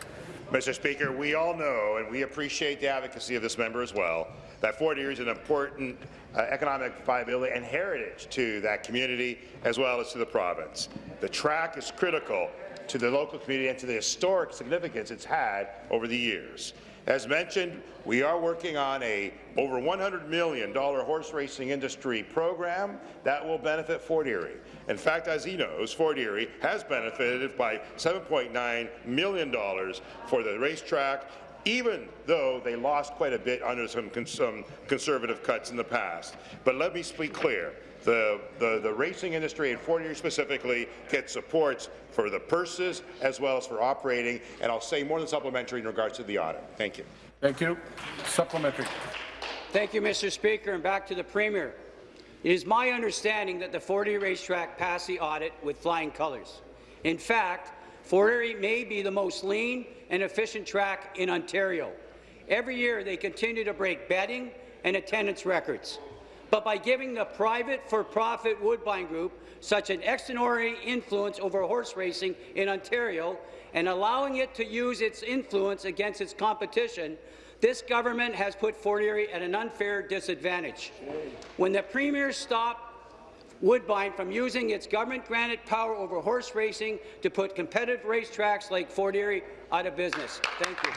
S7: Mr. Speaker, we all know, and we appreciate the advocacy of this member as well, that Fort Erie is an important uh, economic viability and heritage to that community as well as to the province. The track is critical to the local community and to the historic significance it's had over the years. As mentioned, we are working on a over $100 million horse racing industry program that will benefit Fort Erie. In fact, as he knows, Fort Erie has benefited by $7.9 million for the racetrack, even though they lost quite a bit under some, cons some conservative cuts in the past. But let me speak clear. The, the, the racing industry and Fort Erie specifically gets supports for the purses as well as for operating, and I'll say more than supplementary in regards to the audit. Thank you.
S1: Thank you. Supplementary.
S19: Thank you, Mr. Speaker, and back to the Premier. It is my understanding that the Fort Erie racetrack passed the audit with flying colours. In fact, Fort Erie may be the most lean and efficient track in Ontario. Every year, they continue to break betting and attendance records. but by giving the private for-profit Woodbine Group such an extraordinary influence over horse racing in Ontario and allowing it to use its influence against its competition, this government has put Fort Erie at an unfair disadvantage. When the Premier stopped Woodbine from using its government-granted power over horse racing to put competitive racetracks like Fort Erie out of business. Thank you.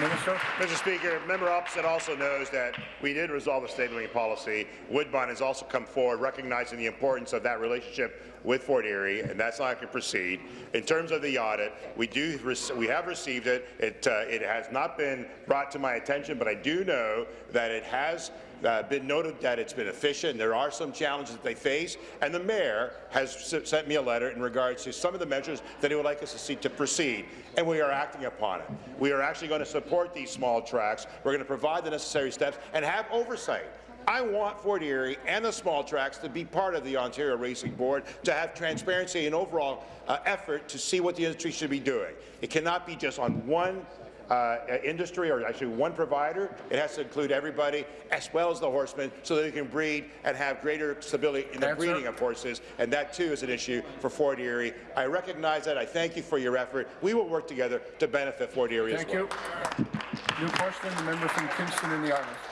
S1: Minister.
S7: Mr. Speaker, member opposite also knows that we did resolve the stabling policy. Woodbine has also come forward recognizing the importance of that relationship with Fort Erie, and that's how I can proceed. In terms of the audit, we do we have received it. It uh, it has not been brought to my attention, but I do know that it has uh, been noted that it's been efficient. There are some challenges that they face, and the mayor has sent me a letter in regards to some of the measures that he would like us to see to proceed, and we are acting upon it. We are actually going to support these small tracks. We're going to provide the necessary steps and have oversight. I want Fort Erie and the small tracks to be part of the Ontario Racing Board, to have transparency and overall uh, effort to see what the industry should be doing. It cannot be just on one uh, industry, or actually one provider. It has to include everybody, as well as the horsemen, so that they can breed and have greater stability in the
S1: Answer.
S7: breeding of horses. And that, too, is an issue for Fort Erie. I recognize that. I thank you for your effort. We will work together to benefit Fort Erie
S1: Thank
S7: as well.
S1: Thank you. New question, the member from Kingston in the Islands.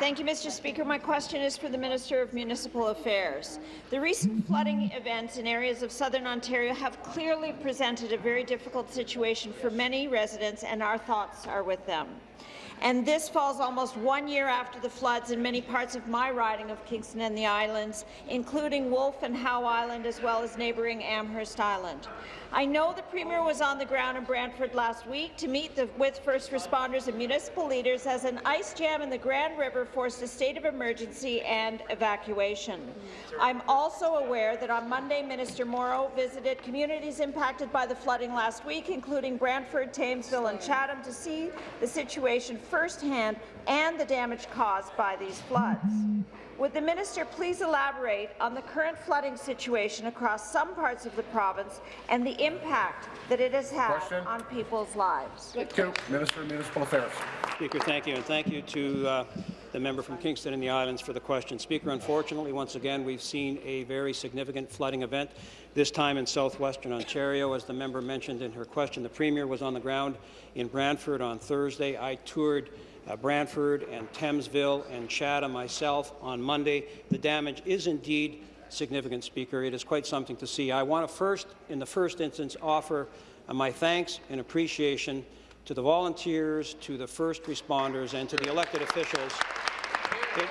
S20: Thank you, Mr. Speaker. My question is for the Minister of Municipal Affairs. The recent flooding events in areas of southern Ontario have clearly presented a very difficult situation for many residents, and our thoughts are with them. And this falls almost one year after the floods in many parts of my riding of Kingston and the Islands, including Wolfe and Howe Island, as well as neighbouring Amherst Island. I know the Premier was on the ground in Brantford last week to meet the, with first responders and municipal leaders as an ice jam in the Grand River forced a state of emergency and evacuation. I'm also aware that on Monday, Minister Mauro visited communities impacted by the flooding last week, including Brantford, Thamesville and Chatham, to see the situation firsthand and the damage caused by these floods. Would the minister please elaborate on the current flooding situation across some parts of the province and the impact that it has had
S1: Question.
S20: on people's lives?
S1: Thank you. Minister of Municipal Affairs.
S5: Speaker, thank you, and thank you to uh, the member from Kingston and the Islands for the question. Speaker, unfortunately, once again, we've seen a very significant flooding event, this time in southwestern Ontario. As the member mentioned in her question, the Premier was on the ground in Brantford on Thursday. I toured uh, Brantford and Thamesville and Chatham myself on Monday. The damage is indeed significant, Speaker. It is quite something to see. I want to first, in the first instance, offer uh, my thanks and appreciation to the volunteers, to the first responders, and to the elected officials. It,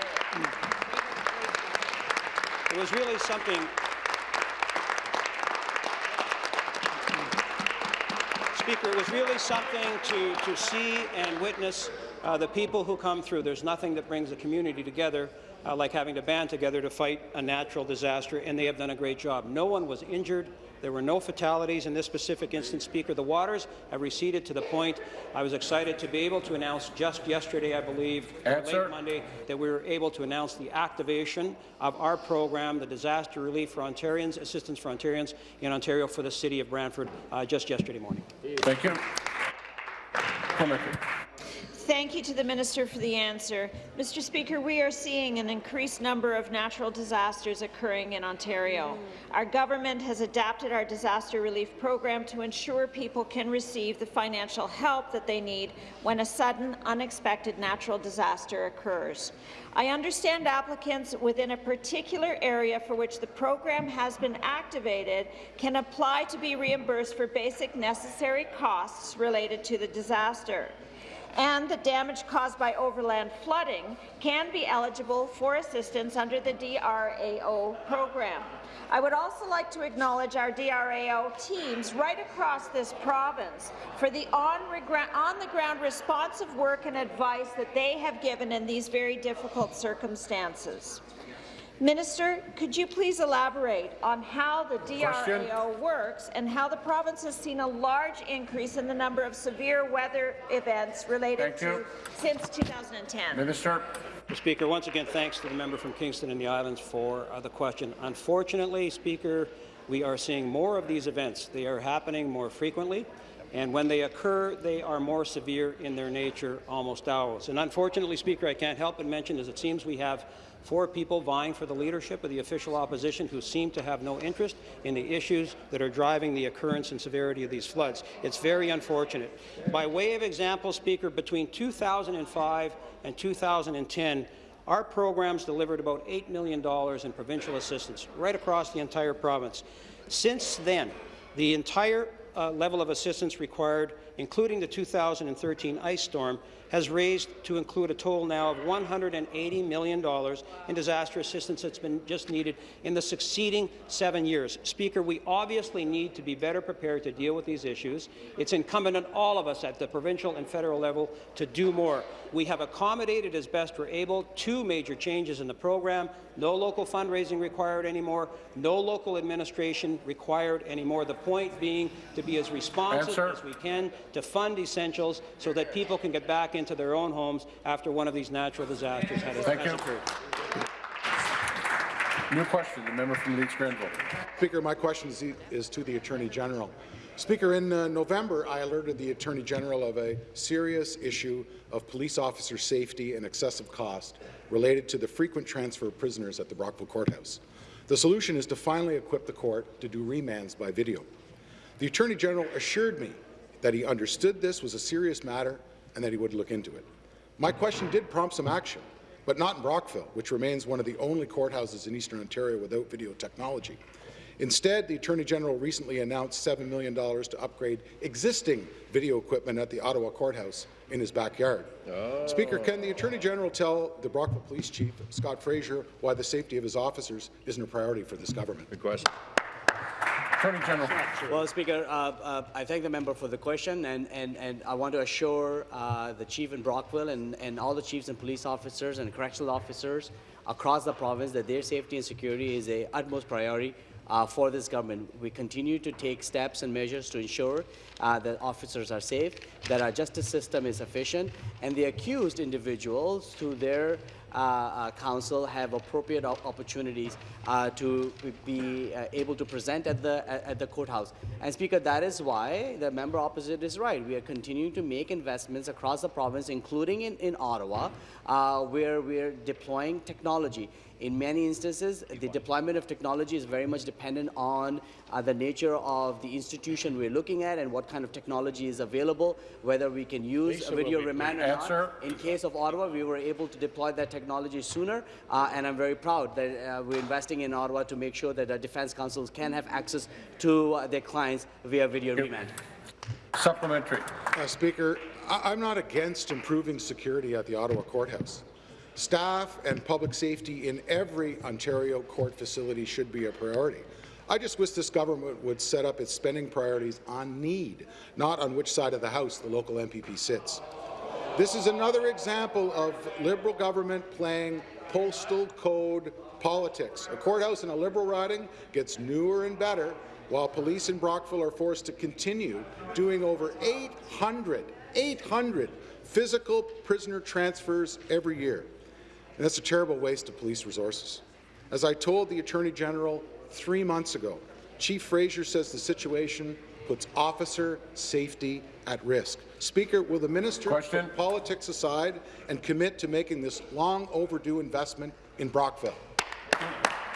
S5: it was really something Speaker, it was really something to, to see and witness uh, the people who come through. There's nothing that brings a community together uh, like having to band together to fight a natural disaster, and they have done a great job. No one was injured. There were no fatalities in this specific instance, Speaker. The waters have receded to the point I was excited to be able to announce just yesterday, I believe, late Monday, that we were able to announce the activation of our program, the Disaster Relief for Ontarians, Assistance for Ontarians in Ontario for the City of Brantford, uh, just yesterday morning.
S1: Thank you.
S20: Thank you to the Minister for the answer. Mr. Speaker, we are seeing an increased number of natural disasters occurring in Ontario. Mm. Our government has adapted our disaster relief program to ensure people can receive the financial help that they need when a sudden, unexpected natural disaster occurs. I understand applicants within a particular area for which the program has been activated can apply to be reimbursed for basic necessary costs related to the disaster and the damage caused by overland flooding can be eligible for assistance under the DRAO program. I would also like to acknowledge our DRAO teams right across this province for the on-the-ground responsive work and advice that they have given in these very difficult circumstances. Minister, could you please elaborate on how the
S1: Question.
S20: DRAO works and how the province has seen a large increase in the number of severe weather events related
S1: Thank you.
S20: to since 2010?
S1: Minister.
S5: Mr. Speaker, once again, thanks to the member from Kingston and the Islands for uh, the question. Unfortunately, Speaker, we are seeing more of these events. They are happening more frequently. and when they occur, they are more severe in their nature, almost always. And unfortunately, Speaker, I can't help but mention, as it seems we have four people vying for the leadership of the official opposition who seem to have no interest in the issues that are driving the occurrence and severity of these floods. It's very unfortunate. By way of example, Speaker, between 2005 and 2010, our programs delivered about $8 million in provincial assistance right across the entire province. Since then, the entire uh, level of assistance required, including the 2013 ice storm, has raised to include a total now of $180 million in disaster assistance that's been just needed in the succeeding seven years. Speaker, we obviously need to be better prepared to deal with these issues. It's incumbent on all of us at the provincial and federal level to do more. We have accommodated as best we're able two major changes in the program, no local fundraising required anymore, no local administration required anymore. The point being to be as responsive
S1: Answer.
S5: as we can to fund essentials so that people can get back into their own homes after one of these natural disasters has
S1: Thank
S5: has
S1: you.
S5: occurred.
S1: New question, the member from Leeds Grenville.
S21: Speaker, my question is, is to the Attorney General. Speaker, in uh, November, I alerted the Attorney General of a serious issue of police officer safety and excessive cost related to the frequent transfer of prisoners at the Brockville Courthouse. The solution is to finally equip the court to do remands by video. The Attorney General assured me that he understood this was a serious matter and that he would look into it. My question did prompt some action, but not in Brockville, which remains one of the only courthouses in Eastern Ontario without video technology. Instead, the Attorney General recently announced $7 million to upgrade existing video equipment at the Ottawa Courthouse in his backyard. Speaker, can the Attorney General tell the Brockville Police Chief, Scott Fraser, why the safety of his officers isn't a priority for this government? Good question.
S1: Attorney General.
S22: Well, Speaker, uh, uh, I thank the member for the question, and, and, and I want to assure uh, the chief in Brockville and, and all the chiefs and police officers and correctional officers across the province that their safety and security is a utmost priority uh, for this government. We continue to take steps and measures to ensure uh, that officers are safe, that our justice system is efficient, and the accused individuals, through their uh, uh, counsel, have appropriate opportunities uh, to be able to present at the at, the courthouse. And Speaker, that is why the member opposite is right. We are continuing to make investments across the province, including in, in Ottawa, where we're deploying technology. In many instances, the deployment of technology is very much dependent on uh, the nature of the institution we're looking at and what kind of technology is available, whether we can use
S1: Lisa
S22: a video
S1: will
S22: remand or
S1: Answer.
S22: not. In case of Ottawa, we were able to deploy that technology sooner, uh, and I'm very proud that uh, we're investing in Ottawa to make sure that our defense counsels can have access to uh, their clients via video remand.
S1: Supplementary.
S21: Uh, Speaker, I I'm not against improving security at the Ottawa Courthouse. Staff and public safety in every Ontario court facility should be a priority. I just wish this government would set up its spending priorities on need, not on which side of the House the local MPP sits. This is another example of Liberal government playing postal code politics. A courthouse in a Liberal riding gets newer and better, while police in Brockville are forced to continue doing over 800, 800 physical prisoner transfers every year. And that's a terrible waste of police resources. As I told the Attorney General three months ago, Chief Fraser says the situation puts officer safety at risk. Speaker, will the minister
S1: Question.
S21: put politics aside and commit to making this long overdue investment in Brockville?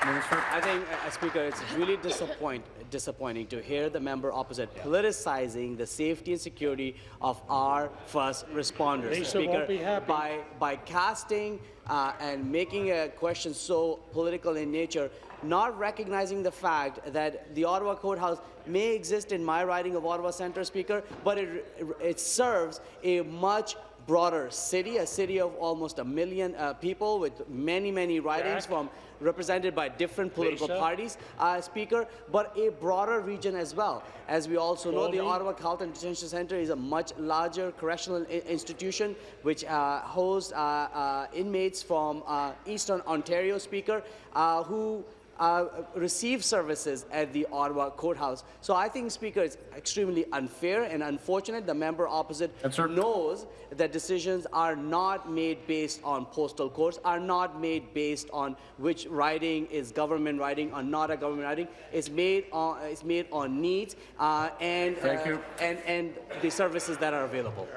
S22: I think, uh, Speaker, it's really disappoint, disappointing to hear the member opposite politicizing the safety and security of our first responders.
S23: Lisa
S22: Speaker,
S23: won't be happy.
S22: by by casting uh, and making a question so political in nature, not recognizing the fact that the Ottawa Courthouse may exist in my riding of Ottawa Centre, Speaker, but it it serves a much broader city, a city of almost a million uh, people with many, many ridings
S23: Jack?
S22: from represented by different political parties, uh, Speaker, but a broader region as well. As we also know, the? Ottawa Carleton Detention Centre is a much larger correctional institution which uh, hosts uh, uh, inmates from uh, Eastern Ontario, Speaker, uh, who uh, receive services at the Ottawa courthouse. So I think, Speaker, it's extremely unfair and unfortunate. The member opposite knows that decisions are not made based on postal codes, are not made based on which riding is government riding or not a government riding. It's made on it's made on needs uh, and
S1: Thank
S22: uh,
S1: you.
S22: and and the services that are available.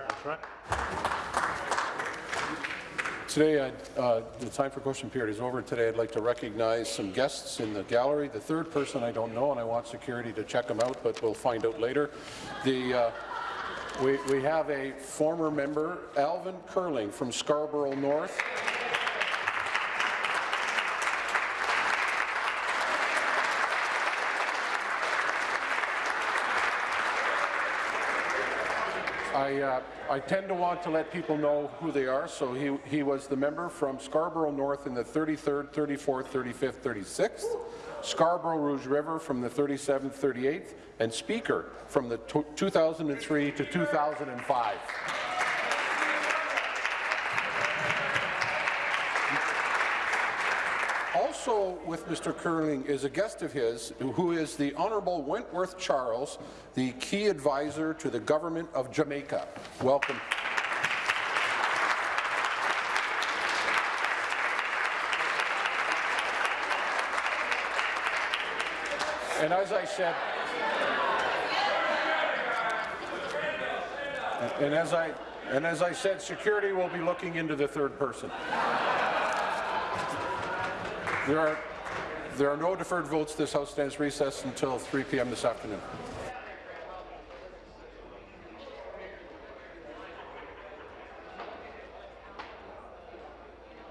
S1: Today, I'd, uh, the time for question period is over. Today, I'd like to recognize some guests in the gallery. The third person I don't know, and I want security to check them out, but we'll find out later. The, uh, we, we have a former member, Alvin Curling from Scarborough North. I, uh, I tend to want to let people know who they are, so he, he was the member from Scarborough North in the 33rd, 34th, 35th, 36th, Scarborough Rouge River from the 37th, 38th, and Speaker from the 2003 to 2005. Also with Mr. Curling is a guest of his who is the Honourable Wentworth Charles, the key advisor to the Government of Jamaica. Welcome. And as I said, and as I and as I said, security will be looking into the third person. There are, there are no deferred votes. This House stands recessed until 3 p.m. this afternoon.